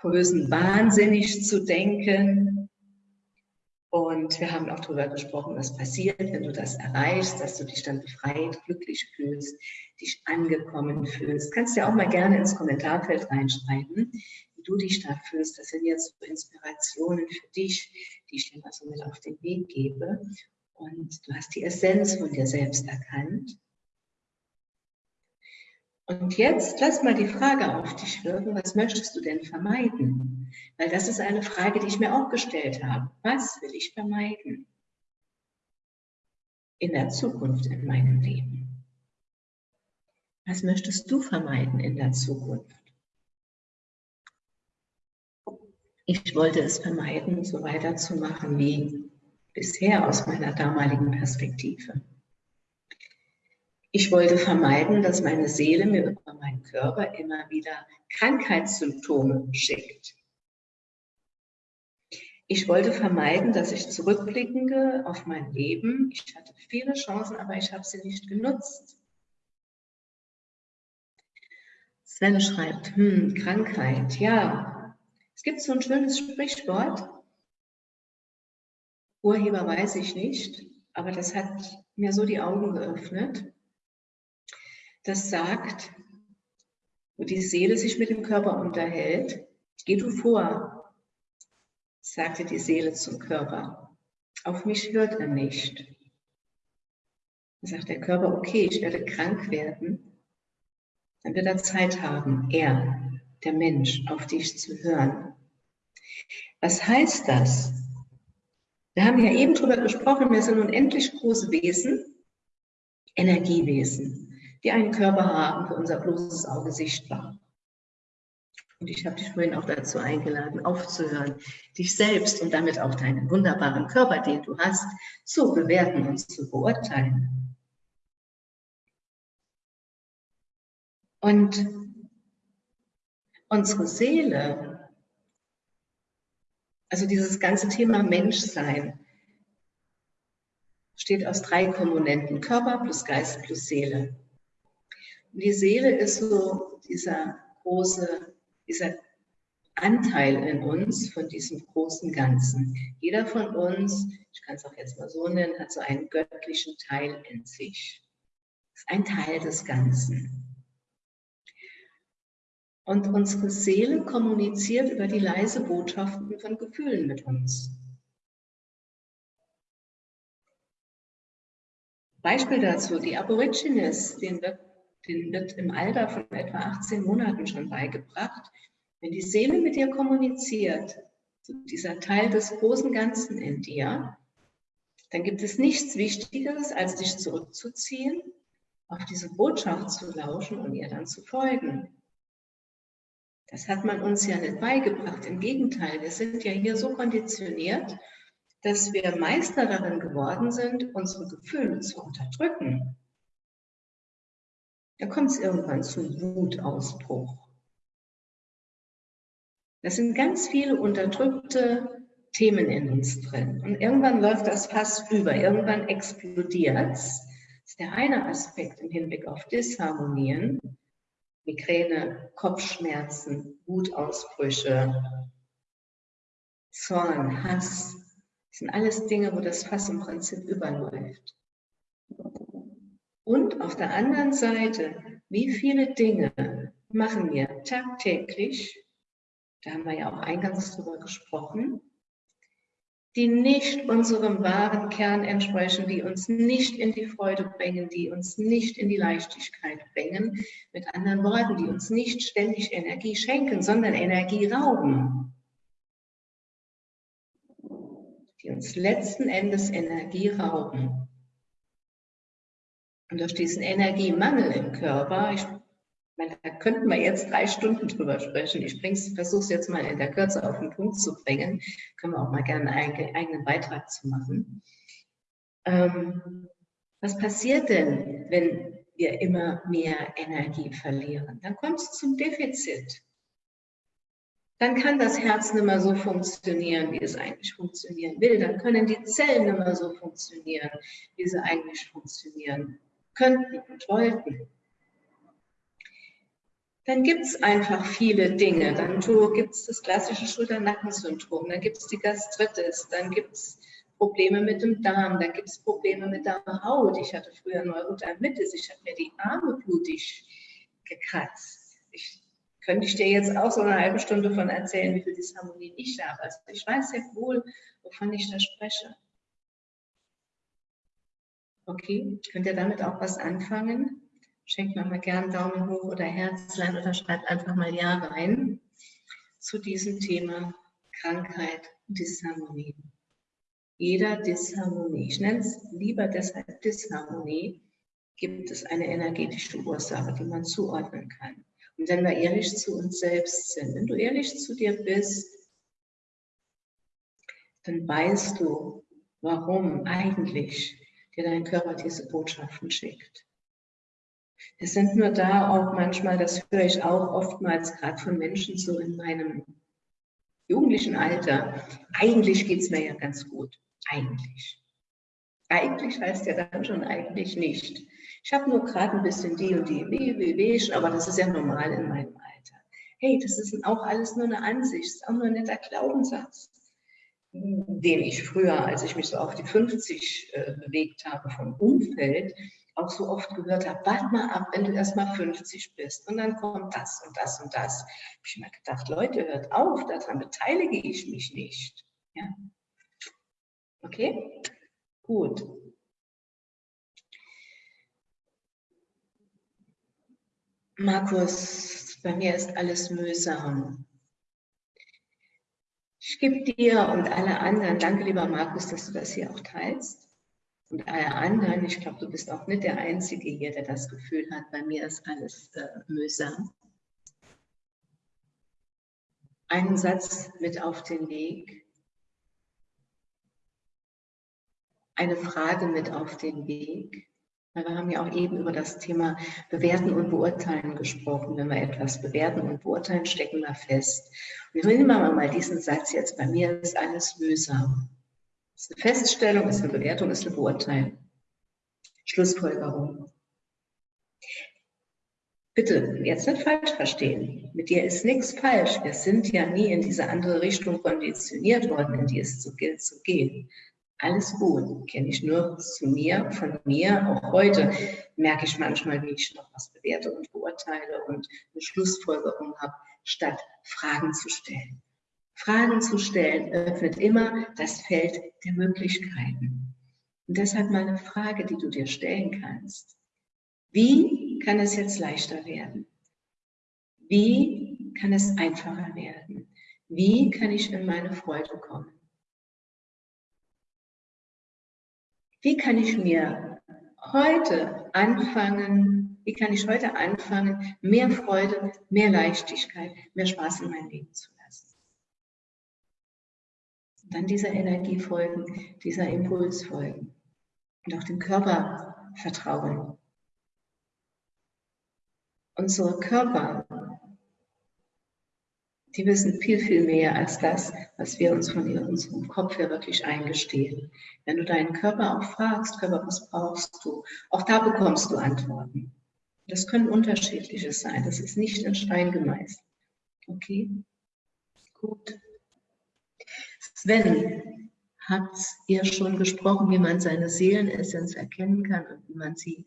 größenwahnsinnig zu denken. Und wir haben auch darüber gesprochen, was passiert, wenn du das erreichst, dass du dich dann befreit, glücklich fühlst, dich angekommen fühlst. Kannst ja auch mal gerne ins Kommentarfeld reinschreiben, wie du dich da fühlst. Das sind jetzt so Inspirationen für dich, die ich dir mal so mit auf den Weg gebe. Und du hast die Essenz von dir selbst erkannt. Und jetzt lass mal die Frage auf dich wirken, was möchtest du denn vermeiden? Weil das ist eine Frage, die ich mir auch gestellt habe. Was will ich vermeiden in der Zukunft in meinem Leben? Was möchtest du vermeiden in der Zukunft? Ich wollte es vermeiden, so weiterzumachen wie bisher aus meiner damaligen Perspektive. Ich wollte vermeiden, dass meine Seele mir über meinen Körper immer wieder Krankheitssymptome schickt. Ich wollte vermeiden, dass ich zurückblicke auf mein Leben. Ich hatte viele Chancen, aber ich habe sie nicht genutzt. Sven schreibt, hm, Krankheit, ja, es gibt so ein schönes Sprichwort, Urheber weiß ich nicht, aber das hat mir so die Augen geöffnet. Das sagt, wo die Seele sich mit dem Körper unterhält, geh du vor, sagte die Seele zum Körper. Auf mich hört er nicht. Dann sagt der Körper, okay, ich werde krank werden. Dann wird er Zeit haben, er, der Mensch, auf dich zu hören. Was heißt das? Wir haben ja eben darüber gesprochen, wir sind unendlich große Wesen, Energiewesen, die einen Körper haben, für unser bloßes Auge sichtbar. Und ich habe dich vorhin auch dazu eingeladen, aufzuhören, dich selbst und damit auch deinen wunderbaren Körper, den du hast, zu bewerten und zu beurteilen. Und unsere Seele, also dieses ganze Thema Menschsein, besteht aus drei Komponenten, Körper plus Geist plus Seele. Und die Seele ist so dieser große, dieser Anteil in uns von diesem großen Ganzen. Jeder von uns, ich kann es auch jetzt mal so nennen, hat so einen göttlichen Teil in sich. Ist ein Teil des Ganzen. Und unsere Seele kommuniziert über die leise Botschaften von Gefühlen mit uns. Beispiel dazu, die Aborigines, denen wird, denen wird im Alter von etwa 18 Monaten schon beigebracht, wenn die Seele mit dir kommuniziert, dieser Teil des großen Ganzen in dir, dann gibt es nichts Wichtigeres, als dich zurückzuziehen, auf diese Botschaft zu lauschen und ihr dann zu folgen. Das hat man uns ja nicht beigebracht. Im Gegenteil, wir sind ja hier so konditioniert, dass wir Meister darin geworden sind, unsere Gefühle zu unterdrücken. Da kommt es irgendwann zu Wutausbruch. Das sind ganz viele unterdrückte Themen in uns drin. Und irgendwann läuft das Fass über, irgendwann explodiert es. Das ist der eine Aspekt im Hinblick auf Disharmonien. Migräne, Kopfschmerzen, Wutausbrüche, Zorn, Hass. Das sind alles Dinge, wo das Fass im Prinzip überläuft. Und auf der anderen Seite, wie viele Dinge machen wir tagtäglich da haben wir ja auch eingangs drüber gesprochen, die nicht unserem wahren Kern entsprechen, die uns nicht in die Freude bringen, die uns nicht in die Leichtigkeit bringen. Mit anderen Worten, die uns nicht ständig Energie schenken, sondern Energie rauben. Die uns letzten Endes Energie rauben. Und durch diesen Energiemangel im Körper, ich meine, da könnten wir jetzt drei Stunden drüber sprechen. Ich versuche es jetzt mal in der Kürze auf den Punkt zu bringen. Können wir auch mal gerne einen eigenen Beitrag zu machen. Ähm, was passiert denn, wenn wir immer mehr Energie verlieren? Dann kommt es zum Defizit. Dann kann das Herz nicht mehr so funktionieren, wie es eigentlich funktionieren will. Dann können die Zellen nicht mehr so funktionieren, wie sie eigentlich funktionieren könnten und wollten dann gibt es einfach viele Dinge. Dann gibt es das klassische Schulter-Nacken-Syndrom, dann gibt es die Gastritis, dann gibt es Probleme mit dem Darm, dann gibt es Probleme mit der Haut. Ich hatte früher Neurodermitis, ich habe mir die Arme blutig gekratzt. Ich könnte ich dir jetzt auch so eine halbe Stunde von erzählen, wie viel Disharmonie ich habe. Also ich weiß sehr wohl, wovon ich da spreche. Okay, könnt ihr damit auch was anfangen? Schenkt mir mal gern Daumen hoch oder Herzlein oder schreibt einfach mal Ja rein zu diesem Thema Krankheit Disharmonie. Jeder Disharmonie, ich nenne es lieber deshalb Disharmonie, gibt es eine energetische Ursache, die man zuordnen kann. Und wenn wir ehrlich zu uns selbst sind, wenn du ehrlich zu dir bist, dann weißt du, warum eigentlich dir dein Körper diese Botschaften schickt. Es sind nur da auch manchmal, das höre ich auch oftmals gerade von Menschen so in meinem jugendlichen Alter. Eigentlich geht es mir ja ganz gut. Eigentlich. Eigentlich heißt ja dann schon eigentlich nicht. Ich habe nur gerade ein bisschen die und die Weh, aber das ist ja normal in meinem Alter. Hey, das ist auch alles nur eine Ansicht, ist auch nur ein netter Glaubenssatz, den ich früher, als ich mich so auf die 50 äh, bewegt habe vom Umfeld, auch so oft gehört habe, warte mal ab, wenn du erst mal 50 bist und dann kommt das und das und das. Habe ich mir gedacht, Leute, hört auf, daran beteilige ich mich nicht. Ja? Okay? Gut. Markus, bei mir ist alles mühsam. Ich gebe dir und alle anderen, danke lieber Markus, dass du das hier auch teilst und alle anderen, ich glaube, du bist auch nicht der Einzige hier, der das Gefühl hat, bei mir ist alles äh, mühsam. Einen Satz mit auf den Weg, eine Frage mit auf den Weg. Wir haben ja auch eben über das Thema Bewerten und Beurteilen gesprochen. Wenn wir etwas bewerten und beurteilen, stecken wir fest. Und nehmen wir mal diesen Satz jetzt, bei mir ist alles mühsam. Ist eine Feststellung, ist eine Bewertung, ist eine Beurteilung. Schlussfolgerung. Bitte jetzt nicht falsch verstehen. Mit dir ist nichts falsch. Wir sind ja nie in diese andere Richtung konditioniert worden, in die es so gilt zu gehen. Alles gut, kenne ich nur zu mir, von mir. Auch heute merke ich manchmal, wie ich noch was bewerte und beurteile und eine Schlussfolgerung habe, statt Fragen zu stellen. Fragen zu stellen öffnet immer das Feld der Möglichkeiten. Und deshalb mal eine Frage, die du dir stellen kannst. Wie kann es jetzt leichter werden? Wie kann es einfacher werden? Wie kann ich in meine Freude kommen? Wie kann ich mir heute anfangen, wie kann ich heute anfangen, mehr Freude, mehr Leichtigkeit, mehr Spaß in mein Leben zu lassen? Dann dieser Energie folgen, dieser Impuls folgen und auch dem Körper vertrauen. Unsere Körper die wissen viel, viel mehr als das, was wir uns von unserem Kopf her wirklich eingestehen. Wenn du deinen Körper auch fragst, Körper, was brauchst du? Auch da bekommst du Antworten. Das können unterschiedliche sein. Das ist nicht in Stein gemeißelt. Okay? Gut. Sven, habt ihr schon gesprochen, wie man seine Seelenessenz erkennen kann und wie man sie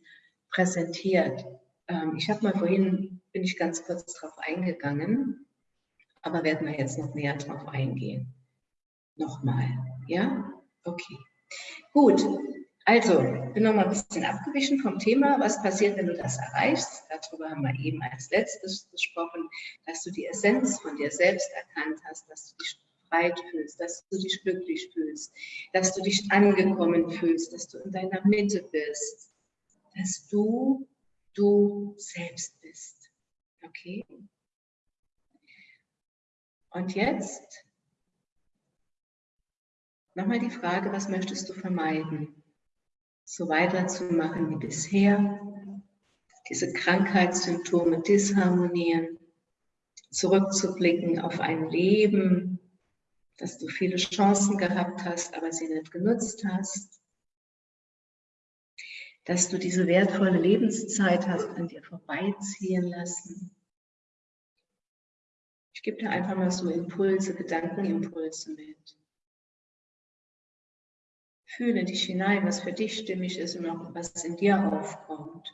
präsentiert? Ähm, ich habe mal vorhin, bin ich ganz kurz darauf eingegangen aber werden wir jetzt noch näher drauf eingehen. Nochmal, ja? Okay. Gut, also, bin noch mal ein bisschen abgewichen vom Thema. Was passiert, wenn du das erreichst? Darüber haben wir eben als letztes gesprochen, dass du die Essenz von dir selbst erkannt hast, dass du dich breit fühlst, dass du dich glücklich fühlst, dass du dich angekommen fühlst, dass du in deiner Mitte bist, dass du du selbst bist. Okay? Und jetzt nochmal die Frage, was möchtest du vermeiden? So weiterzumachen wie bisher, diese Krankheitssymptome disharmonieren, zurückzublicken auf ein Leben, dass du viele Chancen gehabt hast, aber sie nicht genutzt hast, dass du diese wertvolle Lebenszeit hast an dir vorbeiziehen lassen, ich gebe dir einfach mal so Impulse, Gedankenimpulse mit. Fühle dich hinein, was für dich stimmig ist und auch was in dir aufkommt.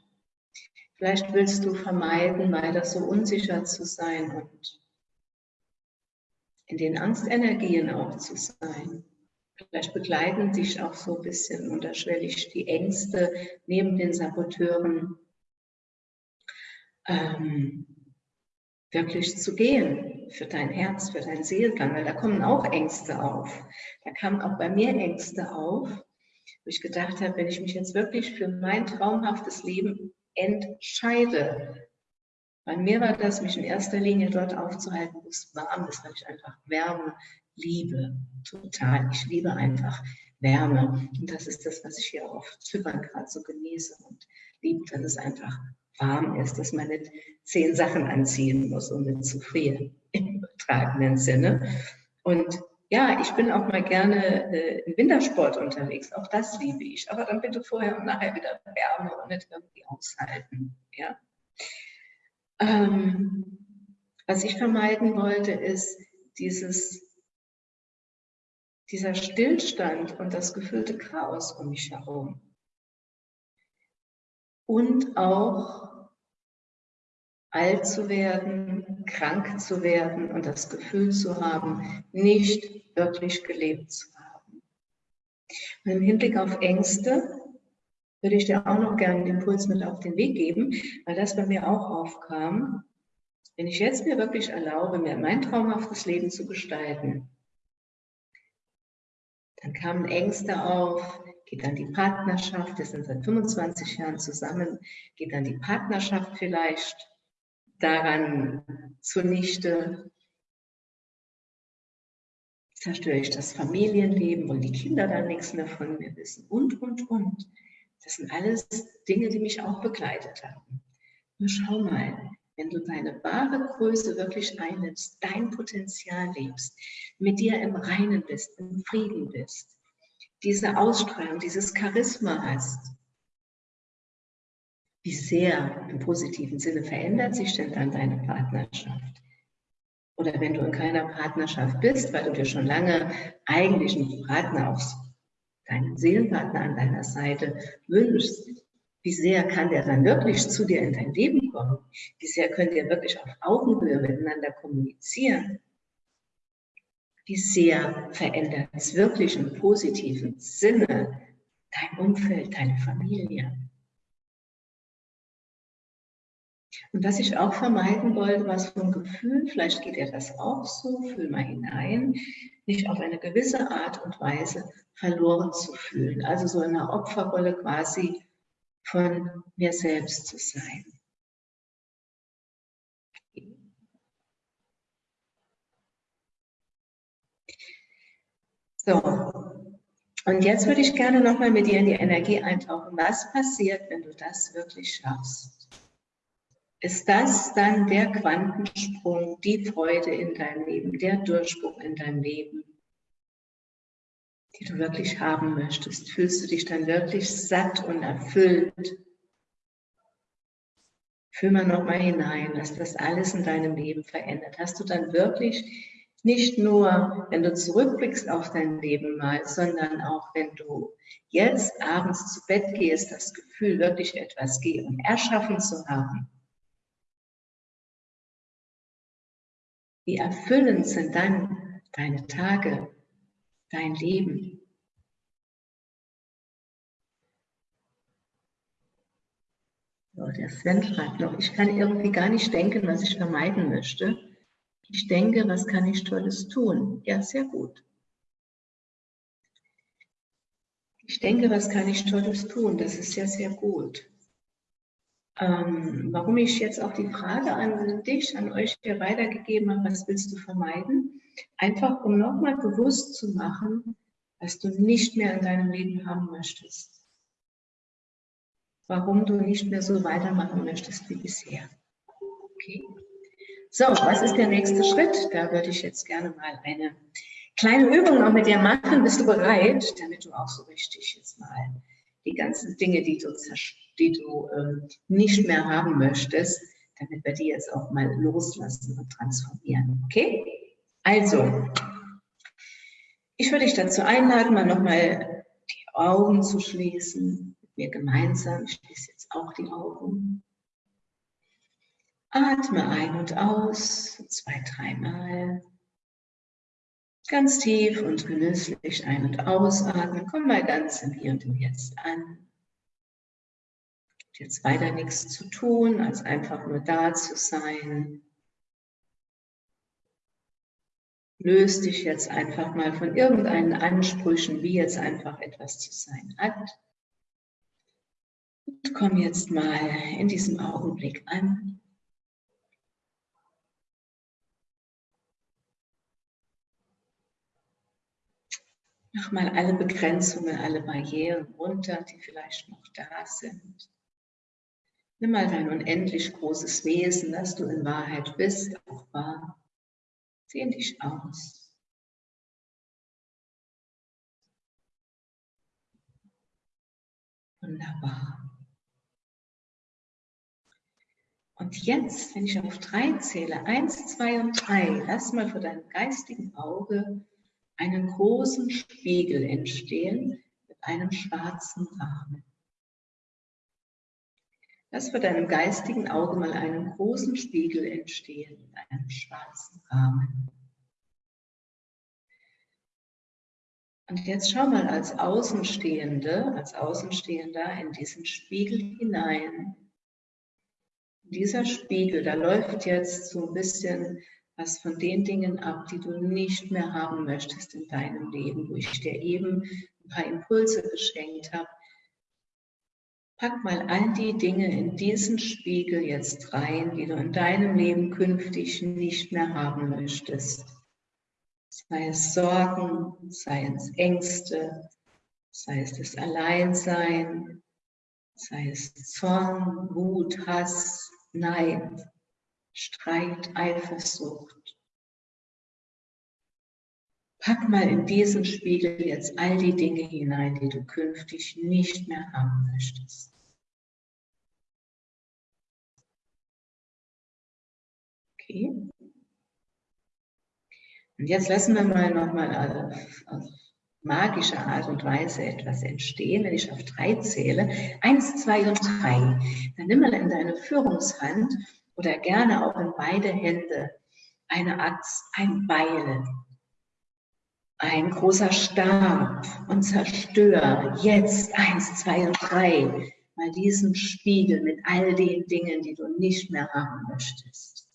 Vielleicht willst du vermeiden, weiter so unsicher zu sein und in den Angstenergien auch zu sein. Vielleicht begleiten dich auch so ein bisschen unterschwellig die Ängste neben den Saboteuren. Ähm, wirklich zu gehen für dein Herz, für dein Seelgang, weil da kommen auch Ängste auf. Da kamen auch bei mir Ängste auf, wo ich gedacht habe, wenn ich mich jetzt wirklich für mein traumhaftes Leben entscheide, bei mir war das, mich in erster Linie dort aufzuhalten, wo es warm ist, weil ich einfach Wärme liebe, total. Ich liebe einfach Wärme. Und das ist das, was ich hier auf Zypern gerade so genieße und liebe, dass es einfach warm ist, dass man nicht zehn Sachen anziehen muss, um nicht zu frieren, im übertragenen Sinne. Und ja, ich bin auch mal gerne äh, im Wintersport unterwegs, auch das liebe ich. Aber dann bitte vorher und nachher wieder Wärme und nicht irgendwie aushalten. Ja? Ähm, was ich vermeiden wollte, ist dieses, dieser Stillstand und das gefüllte Chaos um mich herum. Und auch alt zu werden, krank zu werden und das Gefühl zu haben, nicht wirklich gelebt zu haben. Und im Hinblick auf Ängste würde ich dir auch noch gerne den Impuls mit auf den Weg geben, weil das bei mir auch aufkam. Wenn ich jetzt mir wirklich erlaube, mir mein traumhaftes Leben zu gestalten, dann kamen Ängste auf, geht dann die Partnerschaft, wir sind seit 25 Jahren zusammen, geht dann die Partnerschaft vielleicht daran zunichte, zerstöre ich das Familienleben und die Kinder dann nichts mehr von mir wissen und, und, und. Das sind alles Dinge, die mich auch begleitet haben. Nur schau mal, wenn du deine wahre Größe wirklich einnimmst, dein Potenzial lebst, mit dir im Reinen bist, im Frieden bist, diese Ausstrahlung, dieses Charisma hast. Wie sehr im positiven Sinne verändert sich denn dann deine Partnerschaft? Oder wenn du in keiner Partnerschaft bist, weil du dir schon lange eigentlich einen Partner auf deinen Seelenpartner an deiner Seite wünschst, wie sehr kann der dann wirklich zu dir in dein Leben kommen? Wie sehr könnt ihr wirklich auf Augenhöhe miteinander kommunizieren? Wie sehr verändert es wirklich im positiven Sinne dein Umfeld, deine Familie? Und was ich auch vermeiden wollte, war so ein Gefühl, vielleicht geht dir das auch so, fühl mal hinein, nicht auf eine gewisse Art und Weise verloren zu fühlen. Also so in einer Opferrolle quasi von mir selbst zu sein. So, und jetzt würde ich gerne nochmal mit dir in die Energie eintauchen. Was passiert, wenn du das wirklich schaffst? Ist das dann der Quantensprung, die Freude in deinem Leben, der Durchbruch in deinem Leben, die du wirklich haben möchtest? Fühlst du dich dann wirklich satt und erfüllt? Fühl mal nochmal hinein, was das alles in deinem Leben verändert. Hast du dann wirklich nicht nur, wenn du zurückblickst auf dein Leben mal, sondern auch, wenn du jetzt abends zu Bett gehst, das Gefühl, wirklich etwas gehen, erschaffen zu haben. Wie erfüllend sind dann deine Tage, dein Leben? Der Sven schreibt noch, ich kann irgendwie gar nicht denken, was ich vermeiden möchte. Ich denke, was kann ich Tolles tun? Ja, sehr gut. Ich denke, was kann ich Tolles tun? Das ist ja sehr gut. Ähm, warum ich jetzt auch die Frage an dich, an euch hier weitergegeben habe, was willst du vermeiden? Einfach, um nochmal bewusst zu machen, was du nicht mehr in deinem Leben haben möchtest. Warum du nicht mehr so weitermachen möchtest wie bisher. Okay? So, was ist der nächste Schritt? Da würde ich jetzt gerne mal eine kleine Übung noch mit dir machen. Bist du bereit, damit du auch so richtig jetzt mal die ganzen Dinge, die du, die du ähm, nicht mehr haben möchtest, damit wir die jetzt auch mal loslassen und transformieren. Okay? Also, ich würde dich dazu einladen, mal nochmal die Augen zu schließen, mit mir gemeinsam. Ich schließe jetzt auch die Augen. Atme ein und aus, zwei, dreimal. Ganz tief und genüsslich ein- und ausatmen. Komm mal ganz im Hier und im Jetzt an. Jetzt weiter nichts zu tun, als einfach nur da zu sein. Löst dich jetzt einfach mal von irgendeinen Ansprüchen, wie jetzt einfach etwas zu sein hat. Und komm jetzt mal in diesem Augenblick an. Mach mal alle Begrenzungen, alle Barrieren runter, die vielleicht noch da sind. Nimm mal dein unendlich großes Wesen, das du in Wahrheit bist, auch wahr. Dehn dich aus. Wunderbar. Und jetzt, wenn ich auf drei zähle, eins, zwei und drei, lass mal vor deinem geistigen Auge einen großen Spiegel entstehen mit einem schwarzen Rahmen. Lass vor deinem geistigen Auge mal einen großen Spiegel entstehen mit einem schwarzen Rahmen. Und jetzt schau mal als Außenstehende, als Außenstehender in diesen Spiegel hinein. Dieser Spiegel, da läuft jetzt so ein bisschen was von den Dingen ab, die du nicht mehr haben möchtest in deinem Leben, wo ich dir eben ein paar Impulse geschenkt habe. Pack mal all die Dinge in diesen Spiegel jetzt rein, die du in deinem Leben künftig nicht mehr haben möchtest. Sei es Sorgen, sei es Ängste, sei es das Alleinsein, sei es Zorn, Wut, Hass, Neid, Streit, Eifersucht. Pack mal in diesen Spiegel jetzt all die Dinge hinein, die du künftig nicht mehr haben möchtest. Okay. Und jetzt lassen wir mal nochmal auf, auf magische Art und Weise etwas entstehen. Wenn ich auf drei zähle, eins, zwei und drei, dann nimm mal in deine Führungshand oder gerne auch in beide Hände eine Axt, ein Beil, ein großer Stab und zerstör jetzt eins, zwei und drei mal diesen Spiegel mit all den Dingen, die du nicht mehr haben möchtest.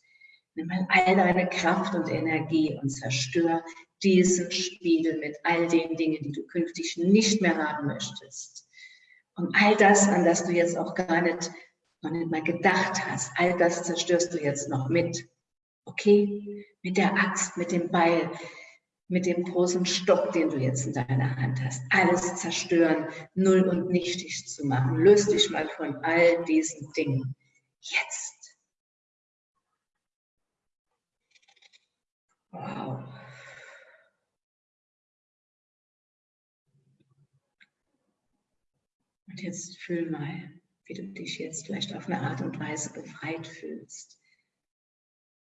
Nimm mal all deine Kraft und Energie und zerstör diesen Spiegel mit all den Dingen, die du künftig nicht mehr haben möchtest. Und all das, an das du jetzt auch gar nicht, noch nicht mal gedacht hast, all das zerstörst du jetzt noch mit. Okay? Mit der Axt, mit dem Beil, mit dem großen Stock, den du jetzt in deiner Hand hast. Alles zerstören, null und nichtig zu machen. Löst dich mal von all diesen Dingen. Jetzt. Wow. Und jetzt fühl mal, wie du dich jetzt vielleicht auf eine Art und Weise befreit fühlst.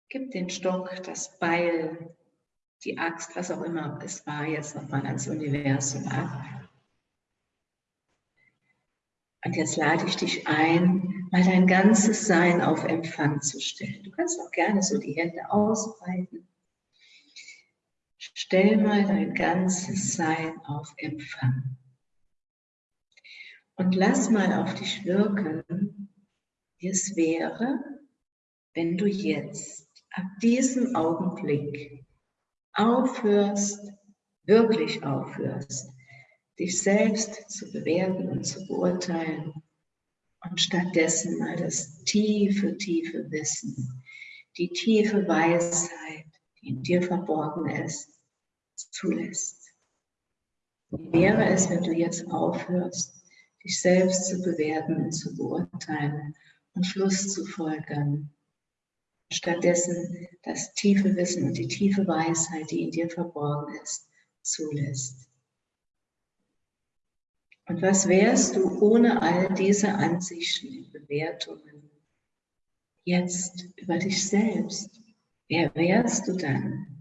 Gib den Stock, das Beil, die Axt, was auch immer es war, jetzt nochmal ans Universum ab. Und jetzt lade ich dich ein, mal dein ganzes Sein auf Empfang zu stellen. Du kannst auch gerne so die Hände ausbreiten. Stell mal dein ganzes Sein auf Empfang. Und lass mal auf dich wirken, wie es wäre, wenn du jetzt ab diesem Augenblick aufhörst, wirklich aufhörst, dich selbst zu bewerten und zu beurteilen und stattdessen mal das tiefe, tiefe Wissen, die tiefe Weisheit, die in dir verborgen ist, zulässt. Wie wäre es, wenn du jetzt aufhörst, dich selbst zu bewerten und zu beurteilen und Schluss zu folgern stattdessen das tiefe Wissen und die tiefe Weisheit, die in dir verborgen ist, zulässt. Und was wärst du ohne all diese Ansichten und Bewertungen jetzt über dich selbst? Wer wärst du dann?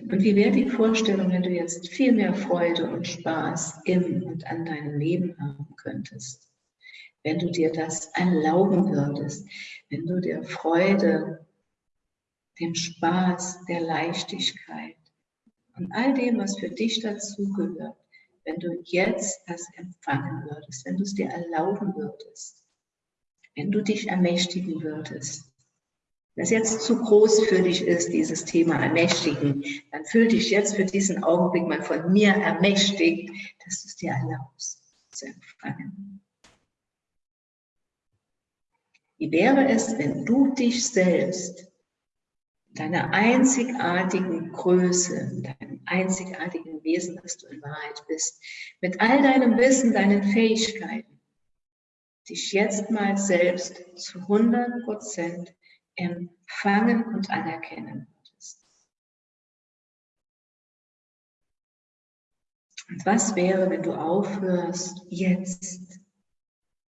Und wie wäre die Vorstellung, wenn du jetzt viel mehr Freude und Spaß im und an deinem Leben haben könntest? wenn du dir das erlauben würdest, wenn du der Freude, dem Spaß, der Leichtigkeit und all dem, was für dich dazugehört, wenn du jetzt das empfangen würdest, wenn du es dir erlauben würdest, wenn du dich ermächtigen würdest, das jetzt zu groß für dich ist, dieses Thema ermächtigen, dann fühl dich jetzt für diesen Augenblick mal von mir ermächtigt, dass du es dir erlaubst zu empfangen. Wie wäre es, wenn du dich selbst, deiner einzigartigen Größe, deinem einzigartigen Wesen, das du in Wahrheit bist, mit all deinem Wissen, deinen Fähigkeiten, dich jetzt mal selbst zu 100 Prozent empfangen und anerkennen würdest. Und was wäre, wenn du aufhörst, jetzt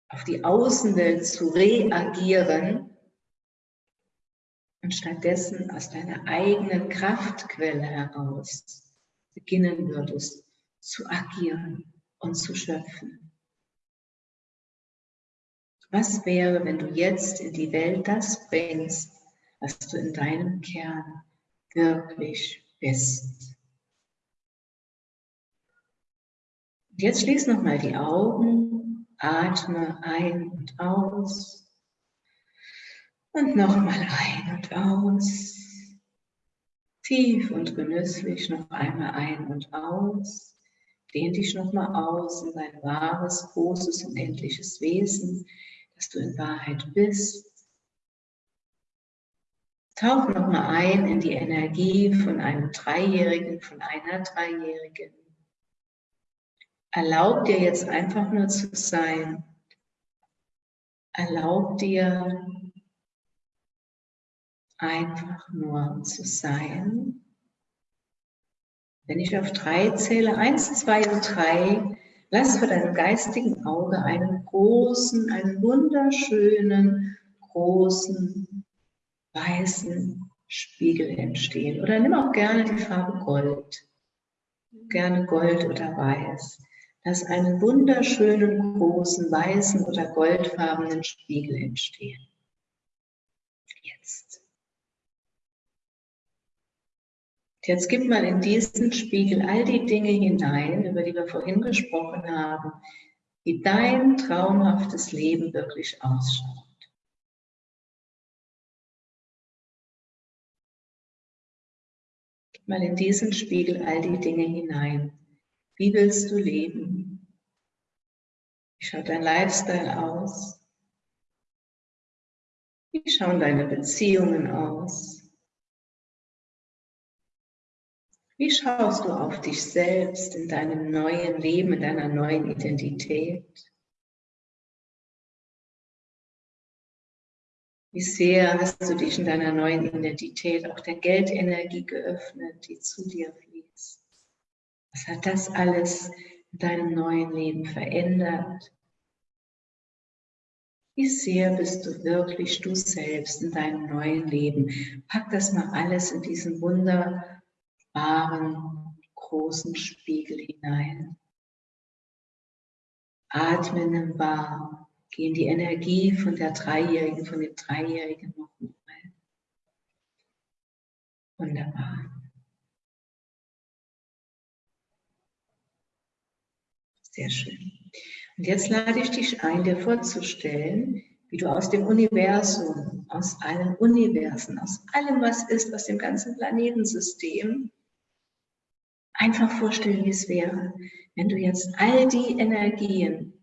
auf die Außenwelt zu reagieren und stattdessen aus deiner eigenen Kraftquelle heraus beginnen würdest zu agieren und zu schöpfen. Was wäre, wenn du jetzt in die Welt das bringst, was du in deinem Kern wirklich bist? Jetzt schließ nochmal die Augen Atme ein und aus. Und nochmal ein und aus. Tief und genüsslich noch einmal ein und aus. Dehn dich nochmal aus in dein wahres, großes, unendliches Wesen, das du in Wahrheit bist. Tauch nochmal ein in die Energie von einem Dreijährigen, von einer Dreijährigen. Erlaub dir jetzt einfach nur zu sein. Erlaub dir einfach nur zu sein. Wenn ich auf drei zähle, eins, zwei und drei, lass vor deinem geistigen Auge einen großen, einen wunderschönen, großen, weißen Spiegel entstehen. Oder nimm auch gerne die Farbe Gold. Gerne Gold oder Weiß. Lass einen wunderschönen, großen, weißen oder goldfarbenen Spiegel entstehen. Jetzt. Jetzt gib mal in diesen Spiegel all die Dinge hinein, über die wir vorhin gesprochen haben, wie dein traumhaftes Leben wirklich ausschaut. Gib mal in diesen Spiegel all die Dinge hinein. Wie willst du leben? Wie schaut dein Lifestyle aus? Wie schauen deine Beziehungen aus? Wie schaust du auf dich selbst in deinem neuen Leben, in deiner neuen Identität? Wie sehr hast du dich in deiner neuen Identität auch der Geldenergie geöffnet, die zu dir fließt? Was hat das alles in deinem neuen Leben verändert? Wie sehr bist du wirklich du selbst in deinem neuen Leben? Pack das mal alles in diesen Wunder wahren, großen Spiegel hinein. Atme nimm wahr. Geh in die Energie von der Dreijährigen, von dem Dreijährigen nochmal. Wunderbar. Sehr schön. Und jetzt lade ich dich ein, dir vorzustellen, wie du aus dem Universum, aus allen Universen, aus allem, was ist, aus dem ganzen Planetensystem, einfach vorstellen, wie es wäre, wenn du jetzt all die Energien,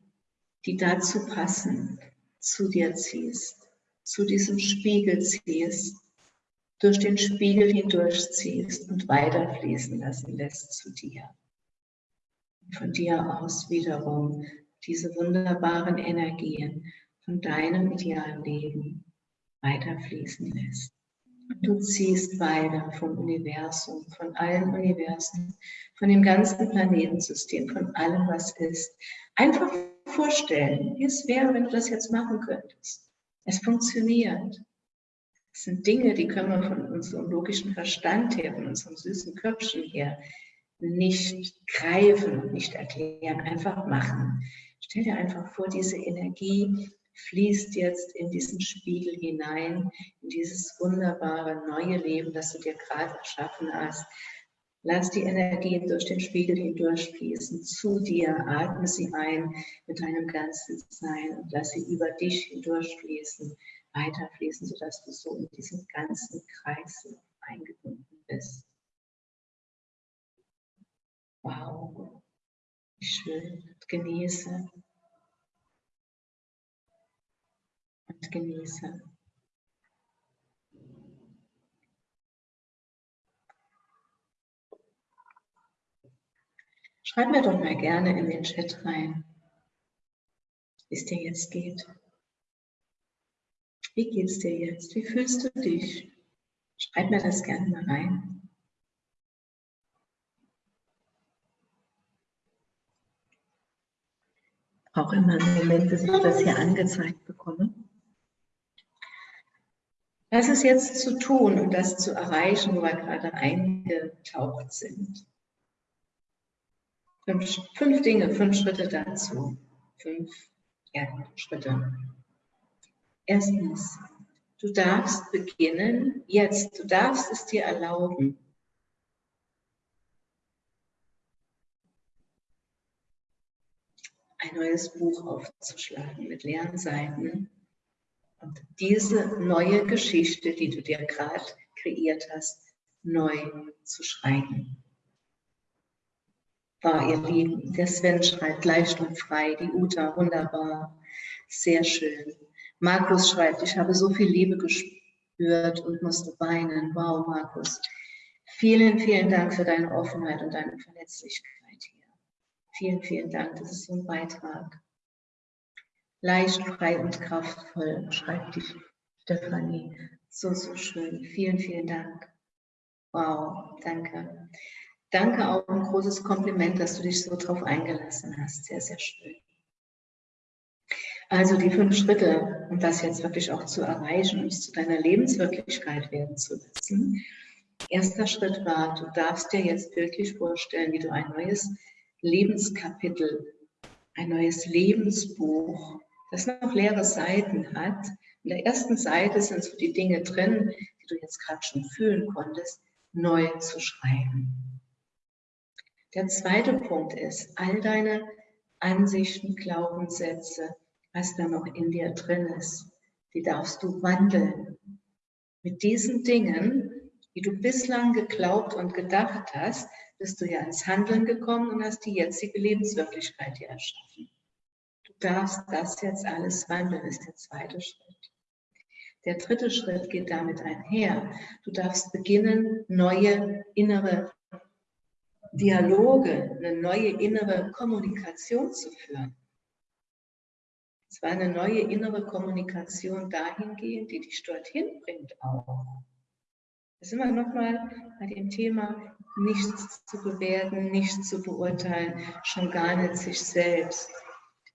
die dazu passen, zu dir ziehst, zu diesem Spiegel ziehst, durch den Spiegel hindurch ziehst und weiterfließen lassen lässt zu dir. Von dir aus wiederum diese wunderbaren Energien von deinem idealen Leben weiterfließen lässt. Du ziehst weiter vom Universum, von allen Universen, von dem ganzen Planetensystem, von allem, was ist. Einfach vorstellen, wie es wäre, wenn du das jetzt machen könntest. Es funktioniert. Es sind Dinge, die können wir von unserem logischen Verstand her, von unserem süßen Köpfchen her nicht greifen und nicht erklären, einfach machen. Stell dir einfach vor, diese Energie fließt jetzt in diesen Spiegel hinein, in dieses wunderbare neue Leben, das du dir gerade erschaffen hast. Lass die Energien durch den Spiegel hindurchfließen, zu dir, atme sie ein mit deinem ganzen Sein und lass sie über dich hindurchfließen, weiterfließen, sodass du so in diesem ganzen Kreis eingebunden bist. Wow, wie schön, genieße. Und genieße. Schreib mir doch mal gerne in den Chat rein, wie es dir jetzt geht. Wie geht es dir jetzt? Wie fühlst du dich? Schreib mir das gerne mal rein. Auch immer im Moment, bis ich das hier angezeigt bekomme. Was ist jetzt zu tun, um das zu erreichen, wo wir gerade eingetaucht sind? Fünf, fünf Dinge, fünf Schritte dazu. Fünf ja, Schritte. Erstens, du darfst beginnen jetzt. Du darfst es dir erlauben. Ein neues Buch aufzuschlagen mit leeren Seiten und diese neue Geschichte, die du dir gerade kreiert hast, neu zu schreiben. War ihr Lieben, der Sven schreibt leicht und frei, die Uta, wunderbar, sehr schön. Markus schreibt, ich habe so viel Liebe gespürt und musste weinen. Wow, Markus. Vielen, vielen Dank für deine Offenheit und deine Verletzlichkeit hier. Vielen, vielen Dank, das ist so ein Beitrag. Leicht, frei und kraftvoll, schreibt die Stefanie. So, so schön. Vielen, vielen Dank. Wow, danke. Danke auch ein großes Kompliment, dass du dich so drauf eingelassen hast. Sehr, sehr schön. Also die fünf Schritte, um das jetzt wirklich auch zu erreichen und zu deiner Lebenswirklichkeit werden zu lassen. Erster Schritt war, du darfst dir jetzt wirklich vorstellen, wie du ein neues Lebenskapitel, ein neues Lebensbuch, das noch leere Seiten hat. In der ersten Seite sind so die Dinge drin, die du jetzt gerade schon fühlen konntest, neu zu schreiben. Der zweite Punkt ist, all deine Ansichten, Glaubenssätze, was da noch in dir drin ist, die darfst du wandeln. Mit diesen Dingen, die du bislang geglaubt und gedacht hast, bist du ja ins Handeln gekommen und hast die jetzige Lebenswirklichkeit dir erschaffen. Darfst das jetzt alles wandeln, ist der zweite Schritt. Der dritte Schritt geht damit einher. Du darfst beginnen, neue innere Dialoge, eine neue innere Kommunikation zu führen. Es war eine neue innere Kommunikation dahingehend, die dich dorthin bringt auch. Das ist immer nochmal bei dem Thema, nichts zu bewerten, nichts zu beurteilen, schon gar nicht sich selbst,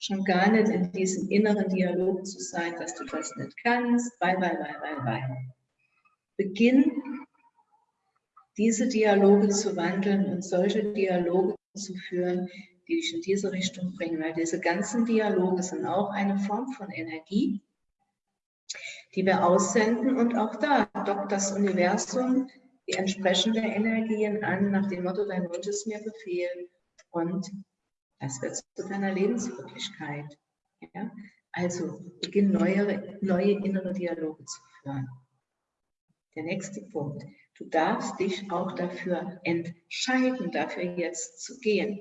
schon gar nicht in diesem inneren Dialog zu sein, dass du das nicht kannst, weil, weil, weil, weil, weil. Beginn, diese Dialoge zu wandeln und solche Dialoge zu führen, die dich in diese Richtung bringen, weil diese ganzen Dialoge sind auch eine Form von Energie, die wir aussenden und auch da dockt das Universum die entsprechenden Energien an, nach dem Motto, dein Wunsch ist mir Befehl und das wird zu deiner Lebenswirklichkeit. Ja? Also beginn neue, neue innere Dialoge zu führen. Der nächste Punkt. Du darfst dich auch dafür entscheiden, dafür jetzt zu gehen.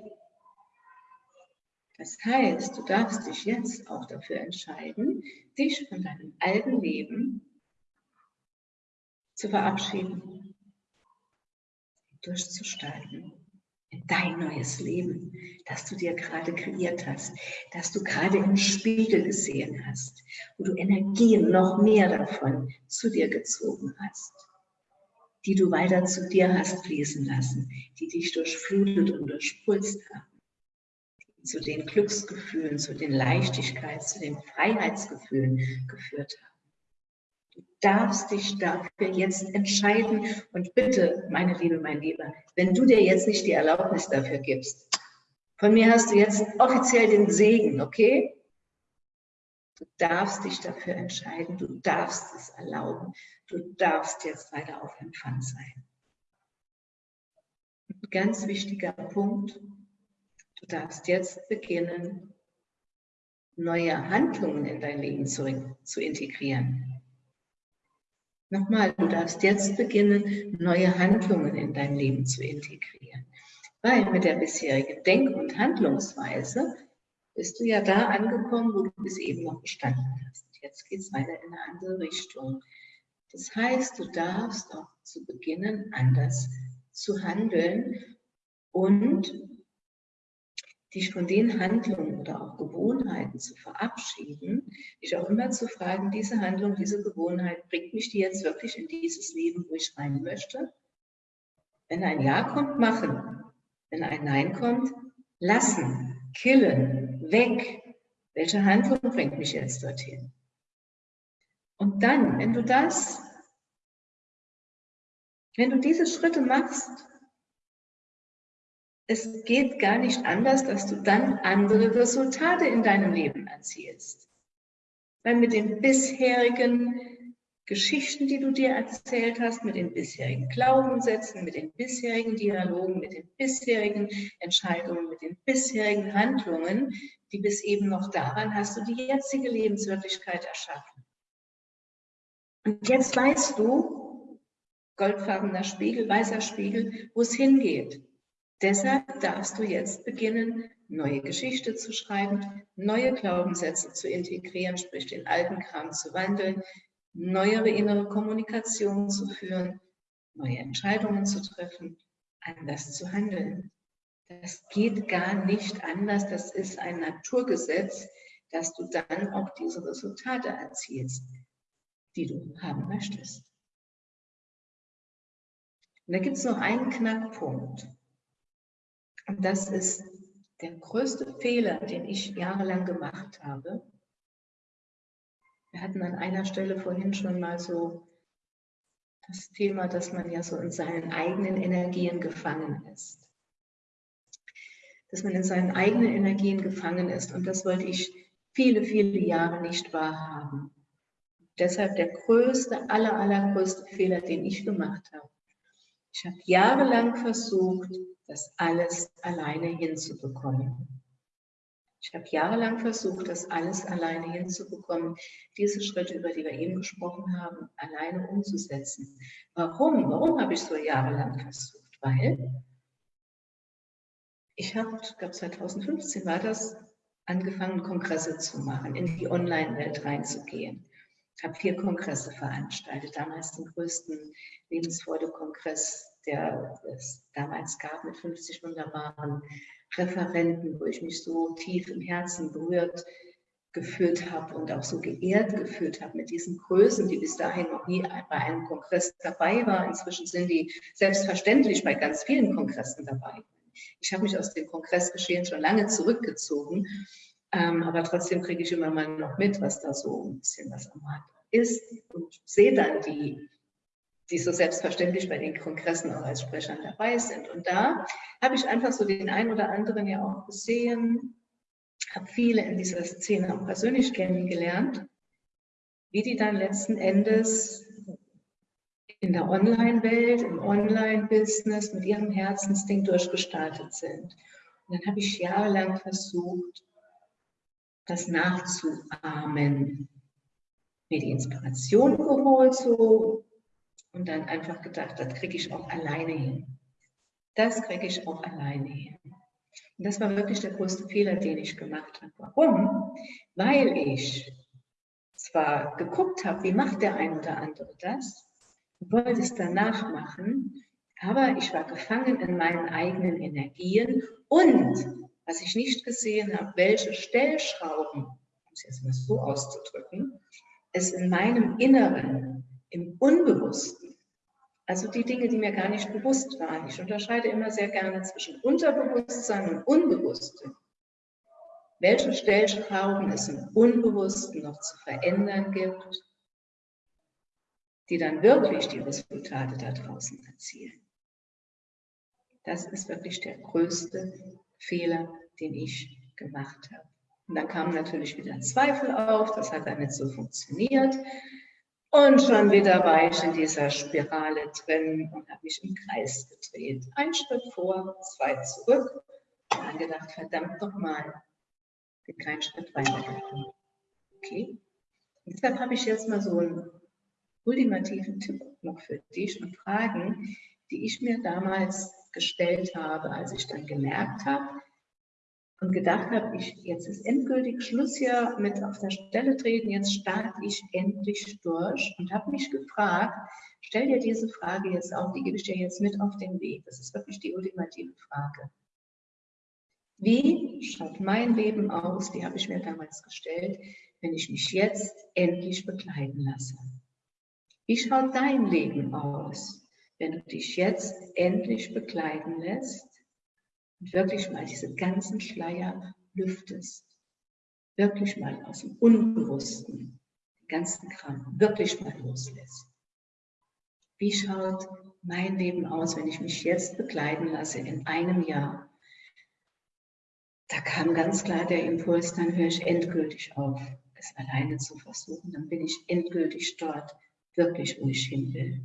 Das heißt, du darfst dich jetzt auch dafür entscheiden, dich von deinem alten Leben zu verabschieden, durchzustalten in dein neues Leben, das du dir gerade kreiert hast, das du gerade im Spiegel gesehen hast, wo du Energien noch mehr davon zu dir gezogen hast, die du weiter zu dir hast fließen lassen, die dich durchflutet und durchpulst haben, zu den Glücksgefühlen, zu den Leichtigkeits-, zu den Freiheitsgefühlen geführt haben. Du darfst dich dafür jetzt entscheiden. Und bitte, meine Liebe, mein Lieber, wenn du dir jetzt nicht die Erlaubnis dafür gibst, von mir hast du jetzt offiziell den Segen, okay? Du darfst dich dafür entscheiden, du darfst es erlauben, du darfst jetzt weiter auf Empfang sein. Ein ganz wichtiger Punkt, du darfst jetzt beginnen, neue Handlungen in dein Leben zu, zu integrieren. Nochmal, du darfst jetzt beginnen, neue Handlungen in dein Leben zu integrieren. Weil mit der bisherigen Denk- und Handlungsweise bist du ja da angekommen, wo du bis eben noch gestanden hast. Jetzt geht es weiter in eine andere Richtung. Das heißt, du darfst auch zu beginnen, anders zu handeln und dich von den Handlungen oder auch Gewohnheiten zu verabschieden, dich auch immer zu fragen, diese Handlung, diese Gewohnheit, bringt mich die jetzt wirklich in dieses Leben, wo ich rein möchte? Wenn ein Ja kommt, machen. Wenn ein Nein kommt, lassen, killen, weg. Welche Handlung bringt mich jetzt dorthin? Und dann, wenn du das, wenn du diese Schritte machst, es geht gar nicht anders, dass du dann andere Resultate in deinem Leben erzielst. Weil mit den bisherigen Geschichten, die du dir erzählt hast, mit den bisherigen Glaubenssätzen, mit den bisherigen Dialogen, mit den bisherigen Entscheidungen, mit den bisherigen Handlungen, die bis eben noch daran hast du die jetzige Lebenswirklichkeit erschaffen. Und jetzt weißt du, goldfarbener Spiegel, weißer Spiegel, wo es hingeht. Deshalb darfst du jetzt beginnen, neue Geschichte zu schreiben, neue Glaubenssätze zu integrieren, sprich den alten Kram zu wandeln, neuere innere Kommunikation zu führen, neue Entscheidungen zu treffen, anders zu handeln. Das geht gar nicht anders. Das ist ein Naturgesetz, dass du dann auch diese Resultate erzielst. die du haben möchtest. Und da gibt es noch einen Knackpunkt. Und das ist der größte Fehler, den ich jahrelang gemacht habe. Wir hatten an einer Stelle vorhin schon mal so das Thema, dass man ja so in seinen eigenen Energien gefangen ist. Dass man in seinen eigenen Energien gefangen ist. Und das wollte ich viele, viele Jahre nicht wahrhaben. Deshalb der größte, aller, allergrößte Fehler, den ich gemacht habe. Ich habe jahrelang versucht, das alles alleine hinzubekommen. Ich habe jahrelang versucht, das alles alleine hinzubekommen, diese Schritte, über die wir eben gesprochen haben, alleine umzusetzen. Warum? Warum habe ich so jahrelang versucht? Weil ich habe, ich glaube 2015 war das, angefangen, Kongresse zu machen, in die Online-Welt reinzugehen. Ich habe vier Kongresse veranstaltet, damals den größten Lebensfreude-Kongress, der es damals gab, mit 50 wunderbaren Referenten, wo ich mich so tief im Herzen berührt gefühlt habe und auch so geehrt gefühlt habe mit diesen Größen, die bis dahin noch nie bei einem Kongress dabei waren. Inzwischen sind die selbstverständlich bei ganz vielen Kongressen dabei. Ich habe mich aus dem Kongressgeschehen schon lange zurückgezogen, ähm, aber trotzdem kriege ich immer mal noch mit, was da so ein bisschen was am Markt ist und sehe dann die die so selbstverständlich bei den Kongressen auch als Sprechern dabei sind. Und da habe ich einfach so den einen oder anderen ja auch gesehen, habe viele in dieser Szene auch persönlich kennengelernt, wie die dann letzten Endes in der Online-Welt, im Online-Business mit ihrem Herzensding durchgestartet sind. Und dann habe ich jahrelang versucht, das nachzuahmen. Mir die Inspiration geholt, so und dann einfach gedacht, das kriege ich auch alleine hin. Das kriege ich auch alleine hin. Und das war wirklich der größte Fehler, den ich gemacht habe. Warum? Weil ich zwar geguckt habe, wie macht der ein oder andere das, wollte es danach machen, aber ich war gefangen in meinen eigenen Energien und was ich nicht gesehen habe, welche Stellschrauben, um es jetzt mal so auszudrücken, es in meinem Inneren, im Unbewussten, also die Dinge, die mir gar nicht bewusst waren. Ich unterscheide immer sehr gerne zwischen Unterbewusstsein und Unbewusstem. Welche Stellschrauben es im Unbewussten noch zu verändern gibt, die dann wirklich die Resultate da draußen erzielen. Das ist wirklich der größte Fehler, den ich gemacht habe. Und dann kamen natürlich wieder Zweifel auf, das hat dann nicht so funktioniert. Und schon wieder war ich in dieser Spirale drin und habe mich im Kreis gedreht. Ein Schritt vor, zwei zurück. Und dann gedacht, verdammt nochmal, bin keinen Schritt weitergekommen. Okay. Und deshalb habe ich jetzt mal so einen ultimativen Tipp noch für dich und Fragen, die ich mir damals gestellt habe, als ich dann gemerkt habe, und gedacht habe, ich, jetzt ist endgültig Schluss hier mit auf der Stelle treten, jetzt starte ich endlich durch und habe mich gefragt, stell dir diese Frage jetzt auch, die gebe ich dir jetzt mit auf den Weg. Das ist wirklich die ultimative Frage. Wie schaut mein Leben aus, die habe ich mir damals gestellt, wenn ich mich jetzt endlich begleiten lasse? Wie schaut dein Leben aus, wenn du dich jetzt endlich begleiten lässt und wirklich mal diese ganzen Schleier lüftest. Wirklich mal aus dem Unbewussten den ganzen Kram wirklich mal loslässt. Wie schaut mein Leben aus, wenn ich mich jetzt begleiten lasse in einem Jahr? Da kam ganz klar der Impuls, dann höre ich endgültig auf, es alleine zu versuchen. Dann bin ich endgültig dort, wirklich, wo ich hin will.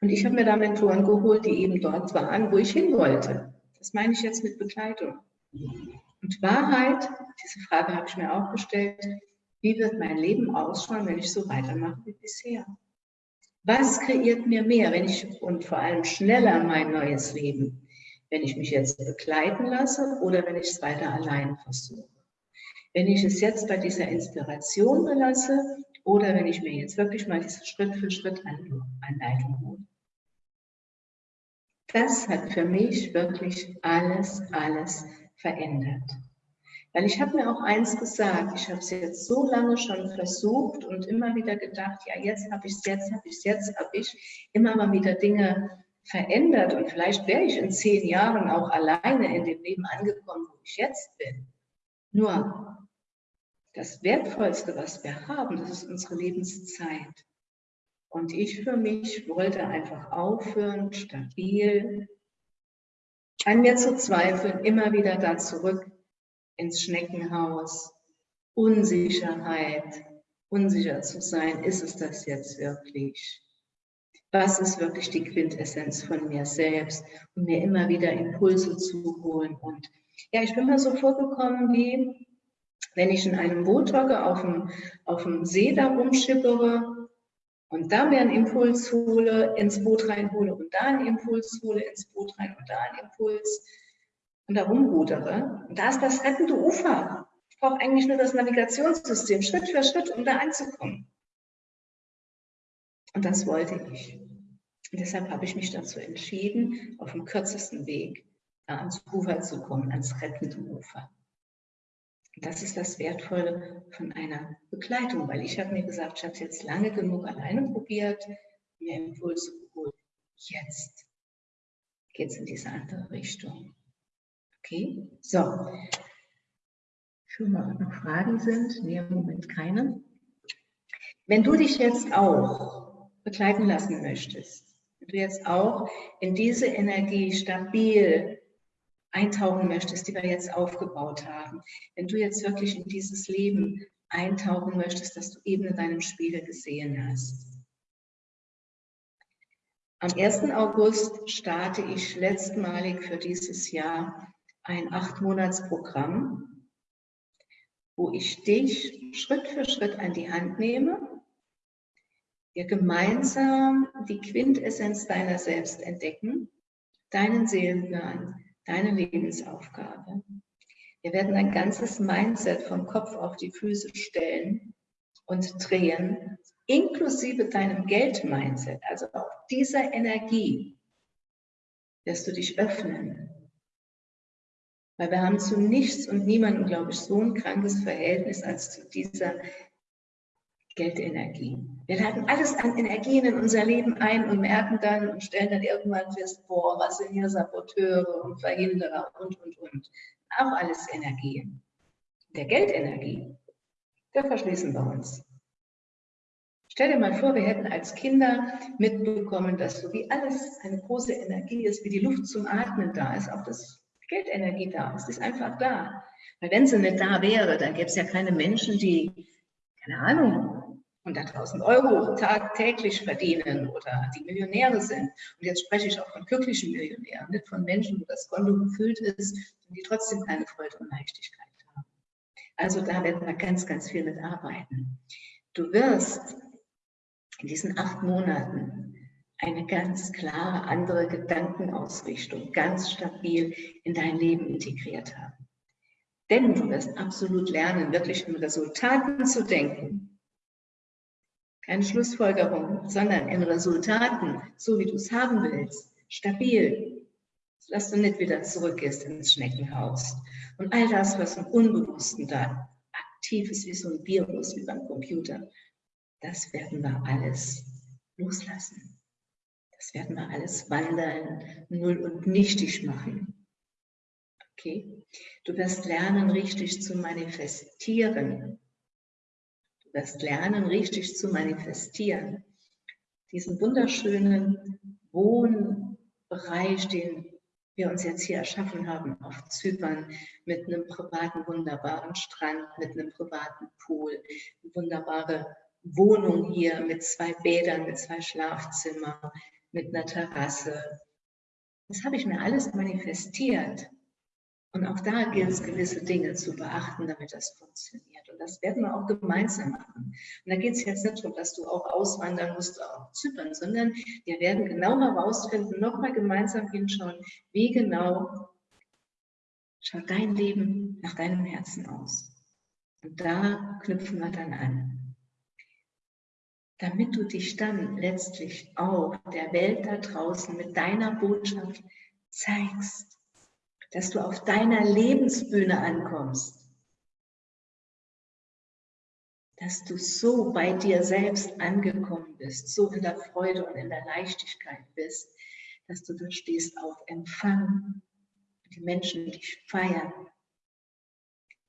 Und ich habe mir da Mentoren geholt, die eben dort waren, wo ich hin wollte. Das meine ich jetzt mit Begleitung. Und Wahrheit, diese Frage habe ich mir auch gestellt, wie wird mein Leben ausschauen, wenn ich so weitermache wie bisher? Was kreiert mir mehr, wenn ich und vor allem schneller mein neues Leben, wenn ich mich jetzt begleiten lasse oder wenn ich es weiter allein versuche? Wenn ich es jetzt bei dieser Inspiration belasse oder wenn ich mir jetzt wirklich mal diese Schritt für Schritt Anleitung hole. Das hat für mich wirklich alles, alles verändert. Weil ich habe mir auch eins gesagt, ich habe es jetzt so lange schon versucht und immer wieder gedacht, ja, jetzt habe ich es, jetzt habe ich es, jetzt habe ich immer mal wieder Dinge verändert und vielleicht wäre ich in zehn Jahren auch alleine in dem Leben angekommen, wo ich jetzt bin. Nur das Wertvollste, was wir haben, das ist unsere Lebenszeit. Und ich für mich wollte einfach aufhören, stabil an mir zu zweifeln, immer wieder da zurück ins Schneckenhaus, Unsicherheit, unsicher zu sein, ist es das jetzt wirklich? Was ist wirklich die Quintessenz von mir selbst? Und mir immer wieder Impulse zu holen. Und ja, ich bin mir so vorgekommen, wie wenn ich in einem Boot hocke, auf dem, auf dem See da rumschippere und da mir einen Impuls hole, ins Boot reinhole und da einen Impuls hole, ins Boot rein und da einen Impuls und da rumrudere. Und da ist das rettende Ufer. Ich brauche eigentlich nur das Navigationssystem, Schritt für Schritt, um da anzukommen. Und das wollte ich. Und deshalb habe ich mich dazu entschieden, auf dem kürzesten Weg da ans Ufer zu kommen, ans rettende Ufer. Das ist das Wertvolle von einer Begleitung, weil ich habe mir gesagt, ich habe es jetzt lange genug alleine probiert, mir Impulse geholt. Jetzt geht es in diese andere Richtung. Okay, so. Schon mal noch Fragen sind? Nee, im Moment keine. Wenn du dich jetzt auch begleiten lassen möchtest, wenn du jetzt auch in diese Energie stabil eintauchen möchtest, die wir jetzt aufgebaut haben, wenn du jetzt wirklich in dieses Leben eintauchen möchtest, das du eben in deinem Spiegel gesehen hast. Am 1. August starte ich letztmalig für dieses Jahr ein Acht-Monats-Programm, wo ich dich Schritt für Schritt an die Hand nehme, wir gemeinsam die Quintessenz deiner selbst entdecken, deinen Seelenplan, deine Lebensaufgabe. Wir werden ein ganzes Mindset vom Kopf auf die Füße stellen und drehen, inklusive deinem Geld-Mindset, also auch dieser Energie, wirst du dich öffnen weil wir haben zu nichts und niemandem, glaube ich, so ein krankes Verhältnis als zu dieser Geldenergie. Wir laden alles an Energien in unser Leben ein und merken dann und stellen dann irgendwann fest, boah, was sind hier Saboteure und Verhinderer und, und, und. Auch alles Energien. Der Geldenergie, da verschließen wir uns. Stell dir mal vor, wir hätten als Kinder mitbekommen, dass so wie alles eine große Energie ist, wie die Luft zum Atmen da ist, auch das Geldenergie da. Es ist einfach da. Weil wenn sie nicht da wäre, dann gäbe es ja keine Menschen, die, keine Ahnung, 100.000 Euro tagtäglich verdienen oder die Millionäre sind. Und jetzt spreche ich auch von glücklichen Millionären, nicht von Menschen, wo das Konto gefüllt ist und die trotzdem keine Freude und Leichtigkeit haben. Also da werden wir ganz, ganz viel mit arbeiten. Du wirst in diesen acht Monaten eine ganz klare andere Gedankenausrichtung, ganz stabil in dein Leben integriert haben. Denn du wirst absolut lernen, wirklich in Resultaten zu denken. Keine Schlussfolgerung, sondern in Resultaten, so wie du es haben willst, stabil, dass du nicht wieder zurückgehst ins Schneckenhaus. Und all das, was im Unbewussten da aktiv ist, wie so ein Virus, wie beim Computer, das werden wir alles loslassen. Das werden wir alles wandern, null und nichtig machen. Okay? Du wirst lernen, richtig zu manifestieren. Wirst lernen, richtig zu manifestieren. Diesen wunderschönen Wohnbereich, den wir uns jetzt hier erschaffen haben auf Zypern mit einem privaten, wunderbaren Strand, mit einem privaten Pool, eine wunderbare Wohnung hier mit zwei Bädern, mit zwei Schlafzimmern, mit einer Terrasse. Das habe ich mir alles manifestiert. Und auch da gilt es, gewisse Dinge zu beachten, damit das funktioniert. Und das werden wir auch gemeinsam machen. Und da geht es jetzt nicht darum, dass du auch auswandern musst auf Zypern, sondern wir werden genau herausfinden, nochmal gemeinsam hinschauen, wie genau schaut dein Leben nach deinem Herzen aus. Und da knüpfen wir dann an damit du dich dann letztlich auch der Welt da draußen mit deiner Botschaft zeigst, dass du auf deiner Lebensbühne ankommst, dass du so bei dir selbst angekommen bist, so in der Freude und in der Leichtigkeit bist, dass du da stehst auf Empfang, die Menschen dich feiern,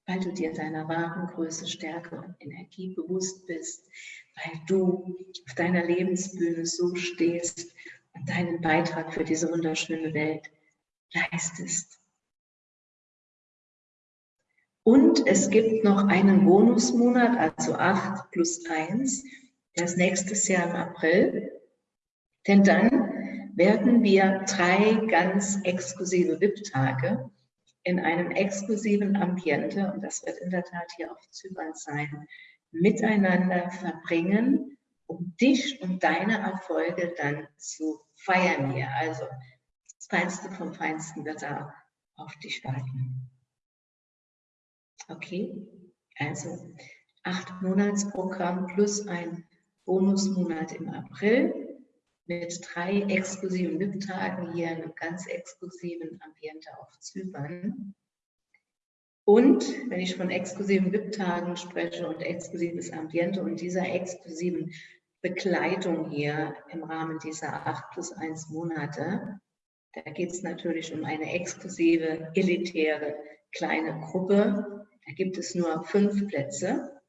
weil du dir deiner wahren Größe, Stärke und Energie bewusst bist, weil du auf deiner Lebensbühne so stehst und deinen Beitrag für diese wunderschöne Welt leistest. Und es gibt noch einen Bonusmonat, also 8 plus 1, der ist nächstes Jahr im April. Denn dann werden wir drei ganz exklusive VIP-Tage in einem exklusiven Ambiente, und das wird in der Tat hier auf Zypern sein, miteinander verbringen, um dich und deine Erfolge dann zu feiern hier. Also das Feinste vom Feinsten wird da auf dich warten. Okay, also acht Monatsprogramm plus ein Bonusmonat im April mit drei exklusiven VIP-Tagen hier in einem ganz exklusiven Ambiente auf Zypern. Und wenn ich von exklusiven VIP-Tagen spreche und exklusives Ambiente und dieser exklusiven Begleitung hier im Rahmen dieser acht plus eins Monate, da geht es natürlich um eine exklusive, elitäre kleine Gruppe, da gibt es nur fünf Plätze.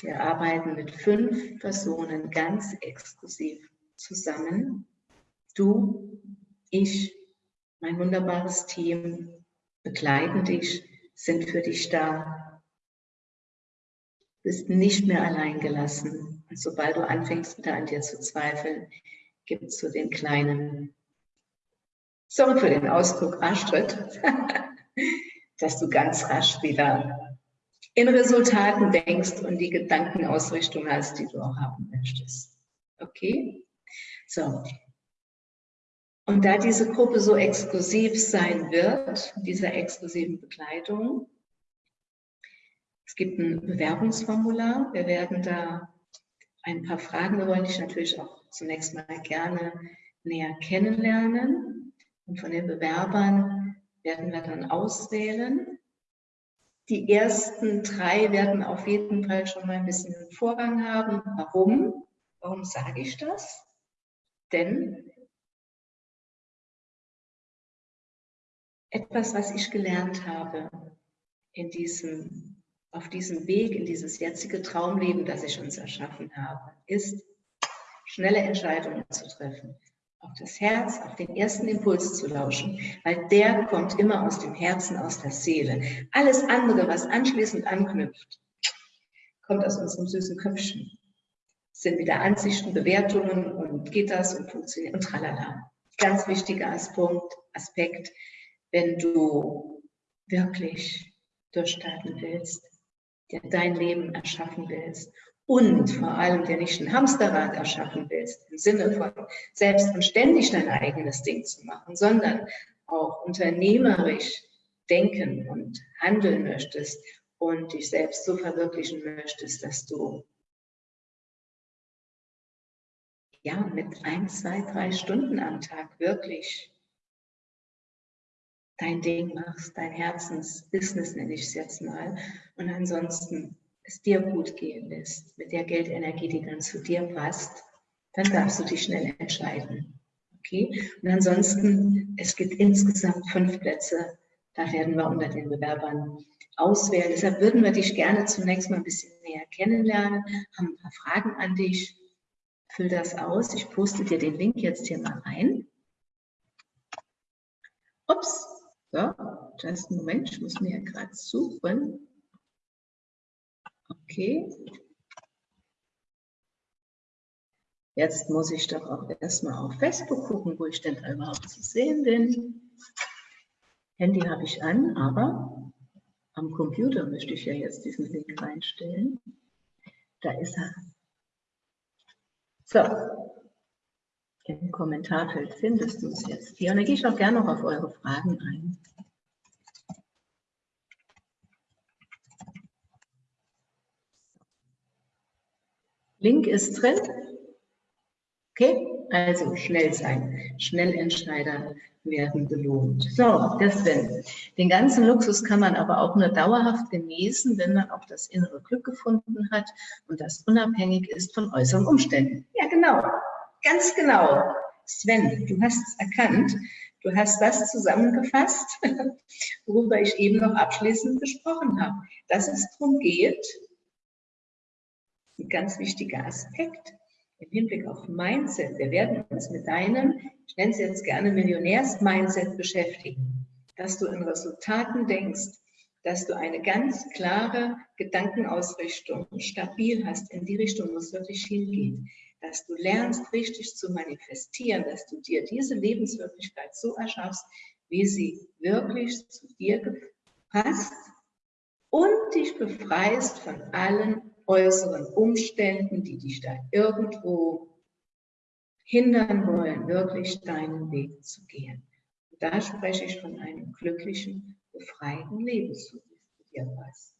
Wir arbeiten mit fünf Personen ganz exklusiv zusammen. Du, ich, mein wunderbares Team begleiten dich, sind für dich da. Du bist nicht mehr allein gelassen. Und sobald du anfängst, wieder an dir zu zweifeln, es so den kleinen, sorry für den Ausdruck, Arschtritt, *laughs* dass du ganz rasch wieder in Resultaten denkst und die Gedankenausrichtung hast, die du auch haben möchtest. Okay? So. Und da diese Gruppe so exklusiv sein wird, dieser exklusiven Begleitung, es gibt ein Bewerbungsformular. Wir werden da ein paar Fragen, wir wollen dich natürlich auch zunächst mal gerne näher kennenlernen. Und von den Bewerbern werden wir dann auswählen. Die ersten drei werden auf jeden Fall schon mal ein bisschen einen Vorrang haben. Warum? Warum sage ich das? Denn etwas, was ich gelernt habe in diesem, auf diesem Weg, in dieses jetzige Traumleben, das ich uns erschaffen habe, ist, schnelle Entscheidungen zu treffen auf das Herz, auf den ersten Impuls zu lauschen, weil der kommt immer aus dem Herzen, aus der Seele. Alles andere, was anschließend anknüpft, kommt aus unserem süßen Köpfchen. Sind wieder Ansichten, Bewertungen und geht das und funktioniert und tralala. Ganz wichtiger Aspekt, Aspekt, wenn du wirklich durchstarten willst, der dein Leben erschaffen willst und vor allem der nicht ein Hamsterrad erschaffen willst, im Sinne von selbst und ständig dein eigenes Ding zu machen, sondern auch unternehmerisch denken und handeln möchtest und dich selbst so verwirklichen möchtest, dass du ja mit ein, zwei, drei Stunden am Tag wirklich dein Ding machst, dein Herzensbusiness nenne ich es jetzt mal. Und ansonsten es dir gut gehen lässt, mit der Geldenergie, die dann zu dir passt, dann darfst du dich schnell entscheiden. Okay? Und ansonsten, es gibt insgesamt fünf Plätze, da werden wir unter den Bewerbern auswählen. Deshalb würden wir dich gerne zunächst mal ein bisschen näher kennenlernen, haben ein paar Fragen an dich. Füll das aus. Ich poste dir den Link jetzt hier mal rein. Ups, so, just einen Moment, ich muss mir ja gerade suchen. Okay. Jetzt muss ich doch auch erstmal auf Facebook gucken, wo ich denn da überhaupt zu sehen bin. Handy habe ich an, aber am Computer möchte ich ja jetzt diesen Link reinstellen. Da ist er. So, im Kommentarfeld findest du es jetzt hier. Und dann gehe ich auch gerne noch auf eure Fragen ein. Link ist drin. Okay? Also schnell sein. Schnellentscheider werden belohnt. So, das denn. Den ganzen Luxus kann man aber auch nur dauerhaft genießen, wenn man auch das innere Glück gefunden hat und das unabhängig ist von äußeren Umständen. Ja, genau. Ganz genau. Sven, du hast es erkannt. Du hast das zusammengefasst, *laughs* worüber ich eben noch abschließend gesprochen habe. Dass es darum geht, ein ganz wichtiger Aspekt, im Hinblick auf Mindset, wir werden uns mit deinem, ich nenne es jetzt gerne Millionärs-Mindset beschäftigen, dass du in Resultaten denkst, dass du eine ganz klare Gedankenausrichtung stabil hast. In die Richtung, wo es wirklich hingeht, dass du lernst, richtig zu manifestieren, dass du dir diese Lebenswirklichkeit so erschaffst, wie sie wirklich zu dir passt und dich befreist von allen äußeren Umständen, die dich da irgendwo hindern wollen, wirklich deinen Weg zu gehen. Und da spreche ich von einem glücklichen, befreiten Leben zu dir was.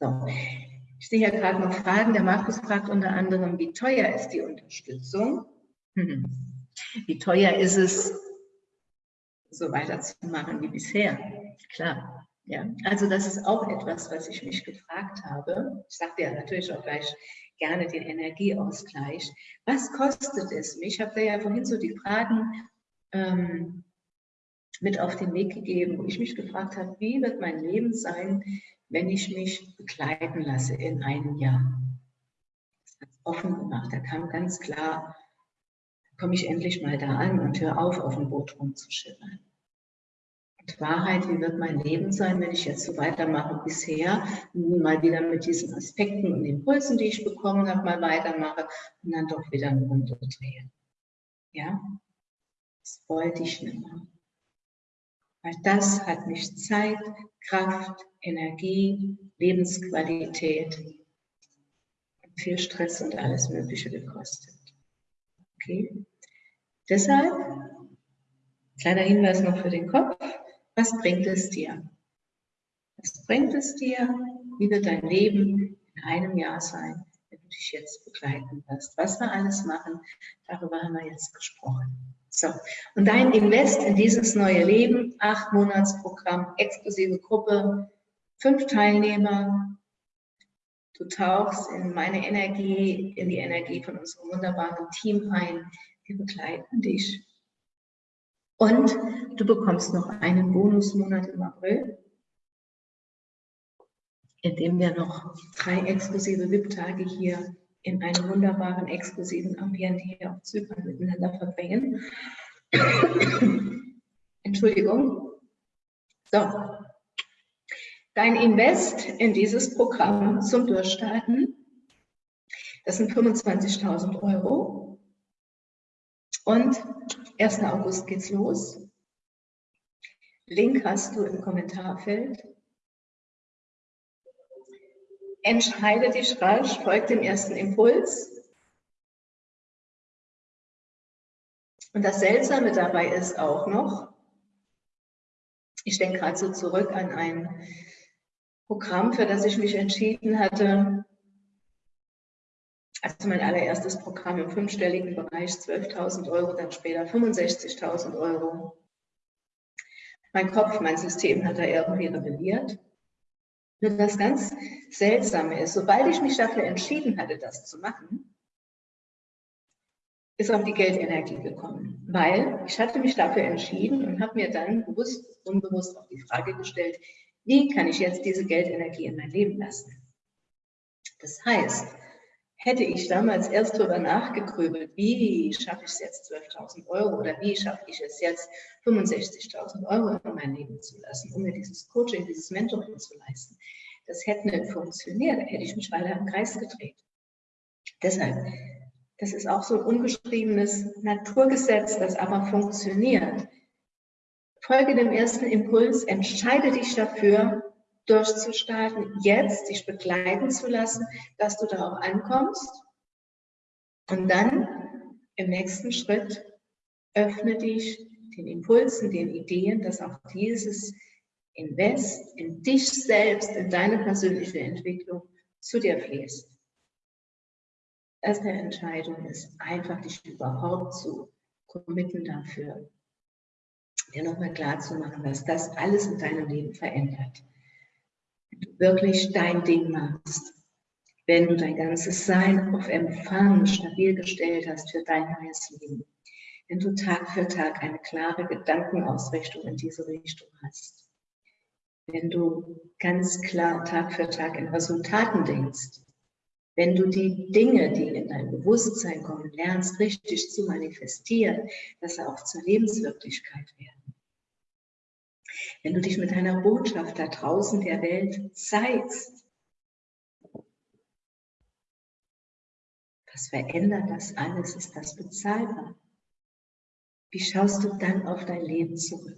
So, ich sehe hier gerade noch Fragen. Der Markus fragt unter anderem, wie teuer ist die Unterstützung? Hm. Wie teuer ist es, so weiterzumachen wie bisher? Klar, ja, also das ist auch etwas, was ich mich gefragt habe. Ich sagte ja natürlich auch gleich gerne den Energieausgleich. Was kostet es mich? Ich habe da ja vorhin so die Fragen ähm, mit auf den Weg gegeben, wo ich mich gefragt habe, wie wird mein Leben sein, wenn ich mich begleiten lasse in einem Jahr? Das hat offen gemacht. Da kam ganz klar, komme ich endlich mal da an und höre auf, auf dem Boot rumzuschimmern. Wahrheit, wie wird mein Leben sein, wenn ich jetzt so weitermache bisher, mal wieder mit diesen Aspekten und Impulsen, die ich bekommen habe, mal weitermache und dann doch wieder eine Runde drehe. Ja, das wollte ich nicht mehr. Weil das hat mich Zeit, Kraft, Energie, Lebensqualität, viel Stress und alles Mögliche gekostet. Okay? Deshalb, kleiner Hinweis noch für den Kopf, was bringt es dir? Was bringt es dir? Wie wird dein Leben in einem Jahr sein, wenn du dich jetzt begleiten wirst? Was wir alles machen, darüber haben wir jetzt gesprochen. So, und dein Invest in dieses neue Leben, acht Monatsprogramm, exklusive Gruppe, fünf Teilnehmer. Du tauchst in meine Energie, in die Energie von unserem wunderbaren Team ein. Wir begleiten dich und du bekommst noch einen Bonusmonat im April, in dem wir noch drei exklusive VIP-Tage hier in einem wunderbaren, exklusiven Ambiente hier auf Zypern miteinander verbringen. *coughs* Entschuldigung. So. Dein Invest in dieses Programm zum Durchstarten, das sind 25.000 Euro. Und 1. August geht's los. Link hast du im Kommentarfeld. Entscheide dich rasch, folg dem ersten Impuls. Und das Seltsame dabei ist auch noch, ich denke gerade so zurück an ein Programm, für das ich mich entschieden hatte, also mein allererstes Programm im fünfstelligen Bereich, 12.000 Euro, dann später 65.000 Euro. Mein Kopf, mein System hat da irgendwie rebelliert. Nur das ganz Seltsame ist, sobald ich mich dafür entschieden hatte, das zu machen, ist auch die Geldenergie gekommen. Weil ich hatte mich dafür entschieden und habe mir dann bewusst, unbewusst auch die Frage gestellt, wie kann ich jetzt diese Geldenergie in mein Leben lassen? Das heißt, hätte ich damals erst darüber nachgegrübelt, wie schaffe ich es jetzt 12.000 Euro oder wie schaffe ich es jetzt 65.000 Euro in mein Leben zu lassen, um mir dieses Coaching, dieses Mentoring zu leisten. Das hätte nicht funktioniert, da hätte ich mich weiter im Kreis gedreht. Deshalb, das ist auch so ein ungeschriebenes Naturgesetz, das aber funktioniert. Folge dem ersten Impuls, entscheide dich dafür, durchzustarten, jetzt dich begleiten zu lassen, dass du da auch ankommst. Und dann im nächsten Schritt öffne dich den Impulsen, den Ideen, dass auch dieses Invest in dich selbst, in deine persönliche Entwicklung zu dir fließt. erste Entscheidung ist einfach, dich überhaupt zu committen dafür, dir nochmal klar zu machen, was das alles in deinem Leben verändert. Wenn du wirklich dein Ding machst, wenn du dein ganzes Sein auf Empfang stabil gestellt hast für dein neues Leben, wenn du Tag für Tag eine klare Gedankenausrichtung in diese Richtung hast, wenn du ganz klar Tag für Tag in Resultaten denkst, wenn du die Dinge, die in dein Bewusstsein kommen, lernst, richtig zu manifestieren, dass sie auch zur Lebenswirklichkeit werden. Wenn du dich mit deiner Botschaft da draußen der Welt zeigst, was verändert das alles? Ist das bezahlbar? Wie schaust du dann auf dein Leben zurück?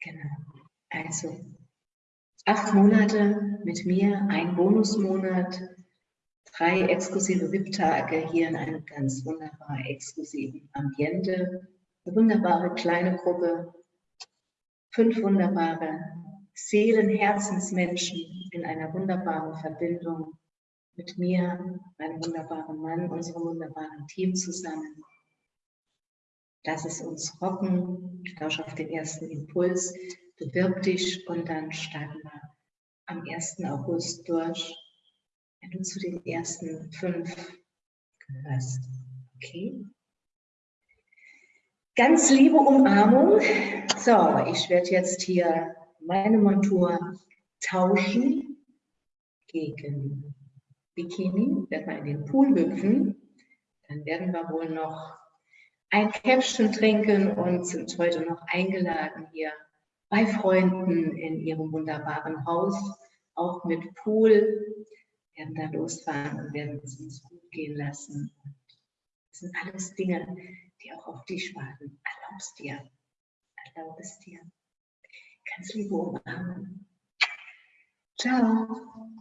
Genau. Also acht Monate mit mir, ein Bonusmonat, drei exklusive VIP-Tage hier in einem ganz wunderbar exklusiven Ambiente, eine wunderbare kleine Gruppe, fünf wunderbare Seelen, Herzensmenschen in einer wunderbaren Verbindung mit mir, meinem wunderbaren Mann, unserem wunderbaren Team zusammen. Lass es uns rocken, lausch auf den ersten Impuls, bewirb dich und dann starten wir am 1. August durch, wenn du zu den ersten fünf gehörst. Okay? Ganz liebe Umarmung. So, ich werde jetzt hier meine Montur tauschen gegen Bikini, werden wir in den Pool hüpfen. Dann werden wir wohl noch ein Käffchen trinken und sind heute noch eingeladen hier bei Freunden in ihrem wunderbaren Haus, auch mit Pool. Wir werden da losfahren und werden es uns gut gehen lassen. Das sind alles Dinge, die auch auf dich warten. Erlaub es dir. Erlaub es dir. Ganz liebe Umarmung. Ciao.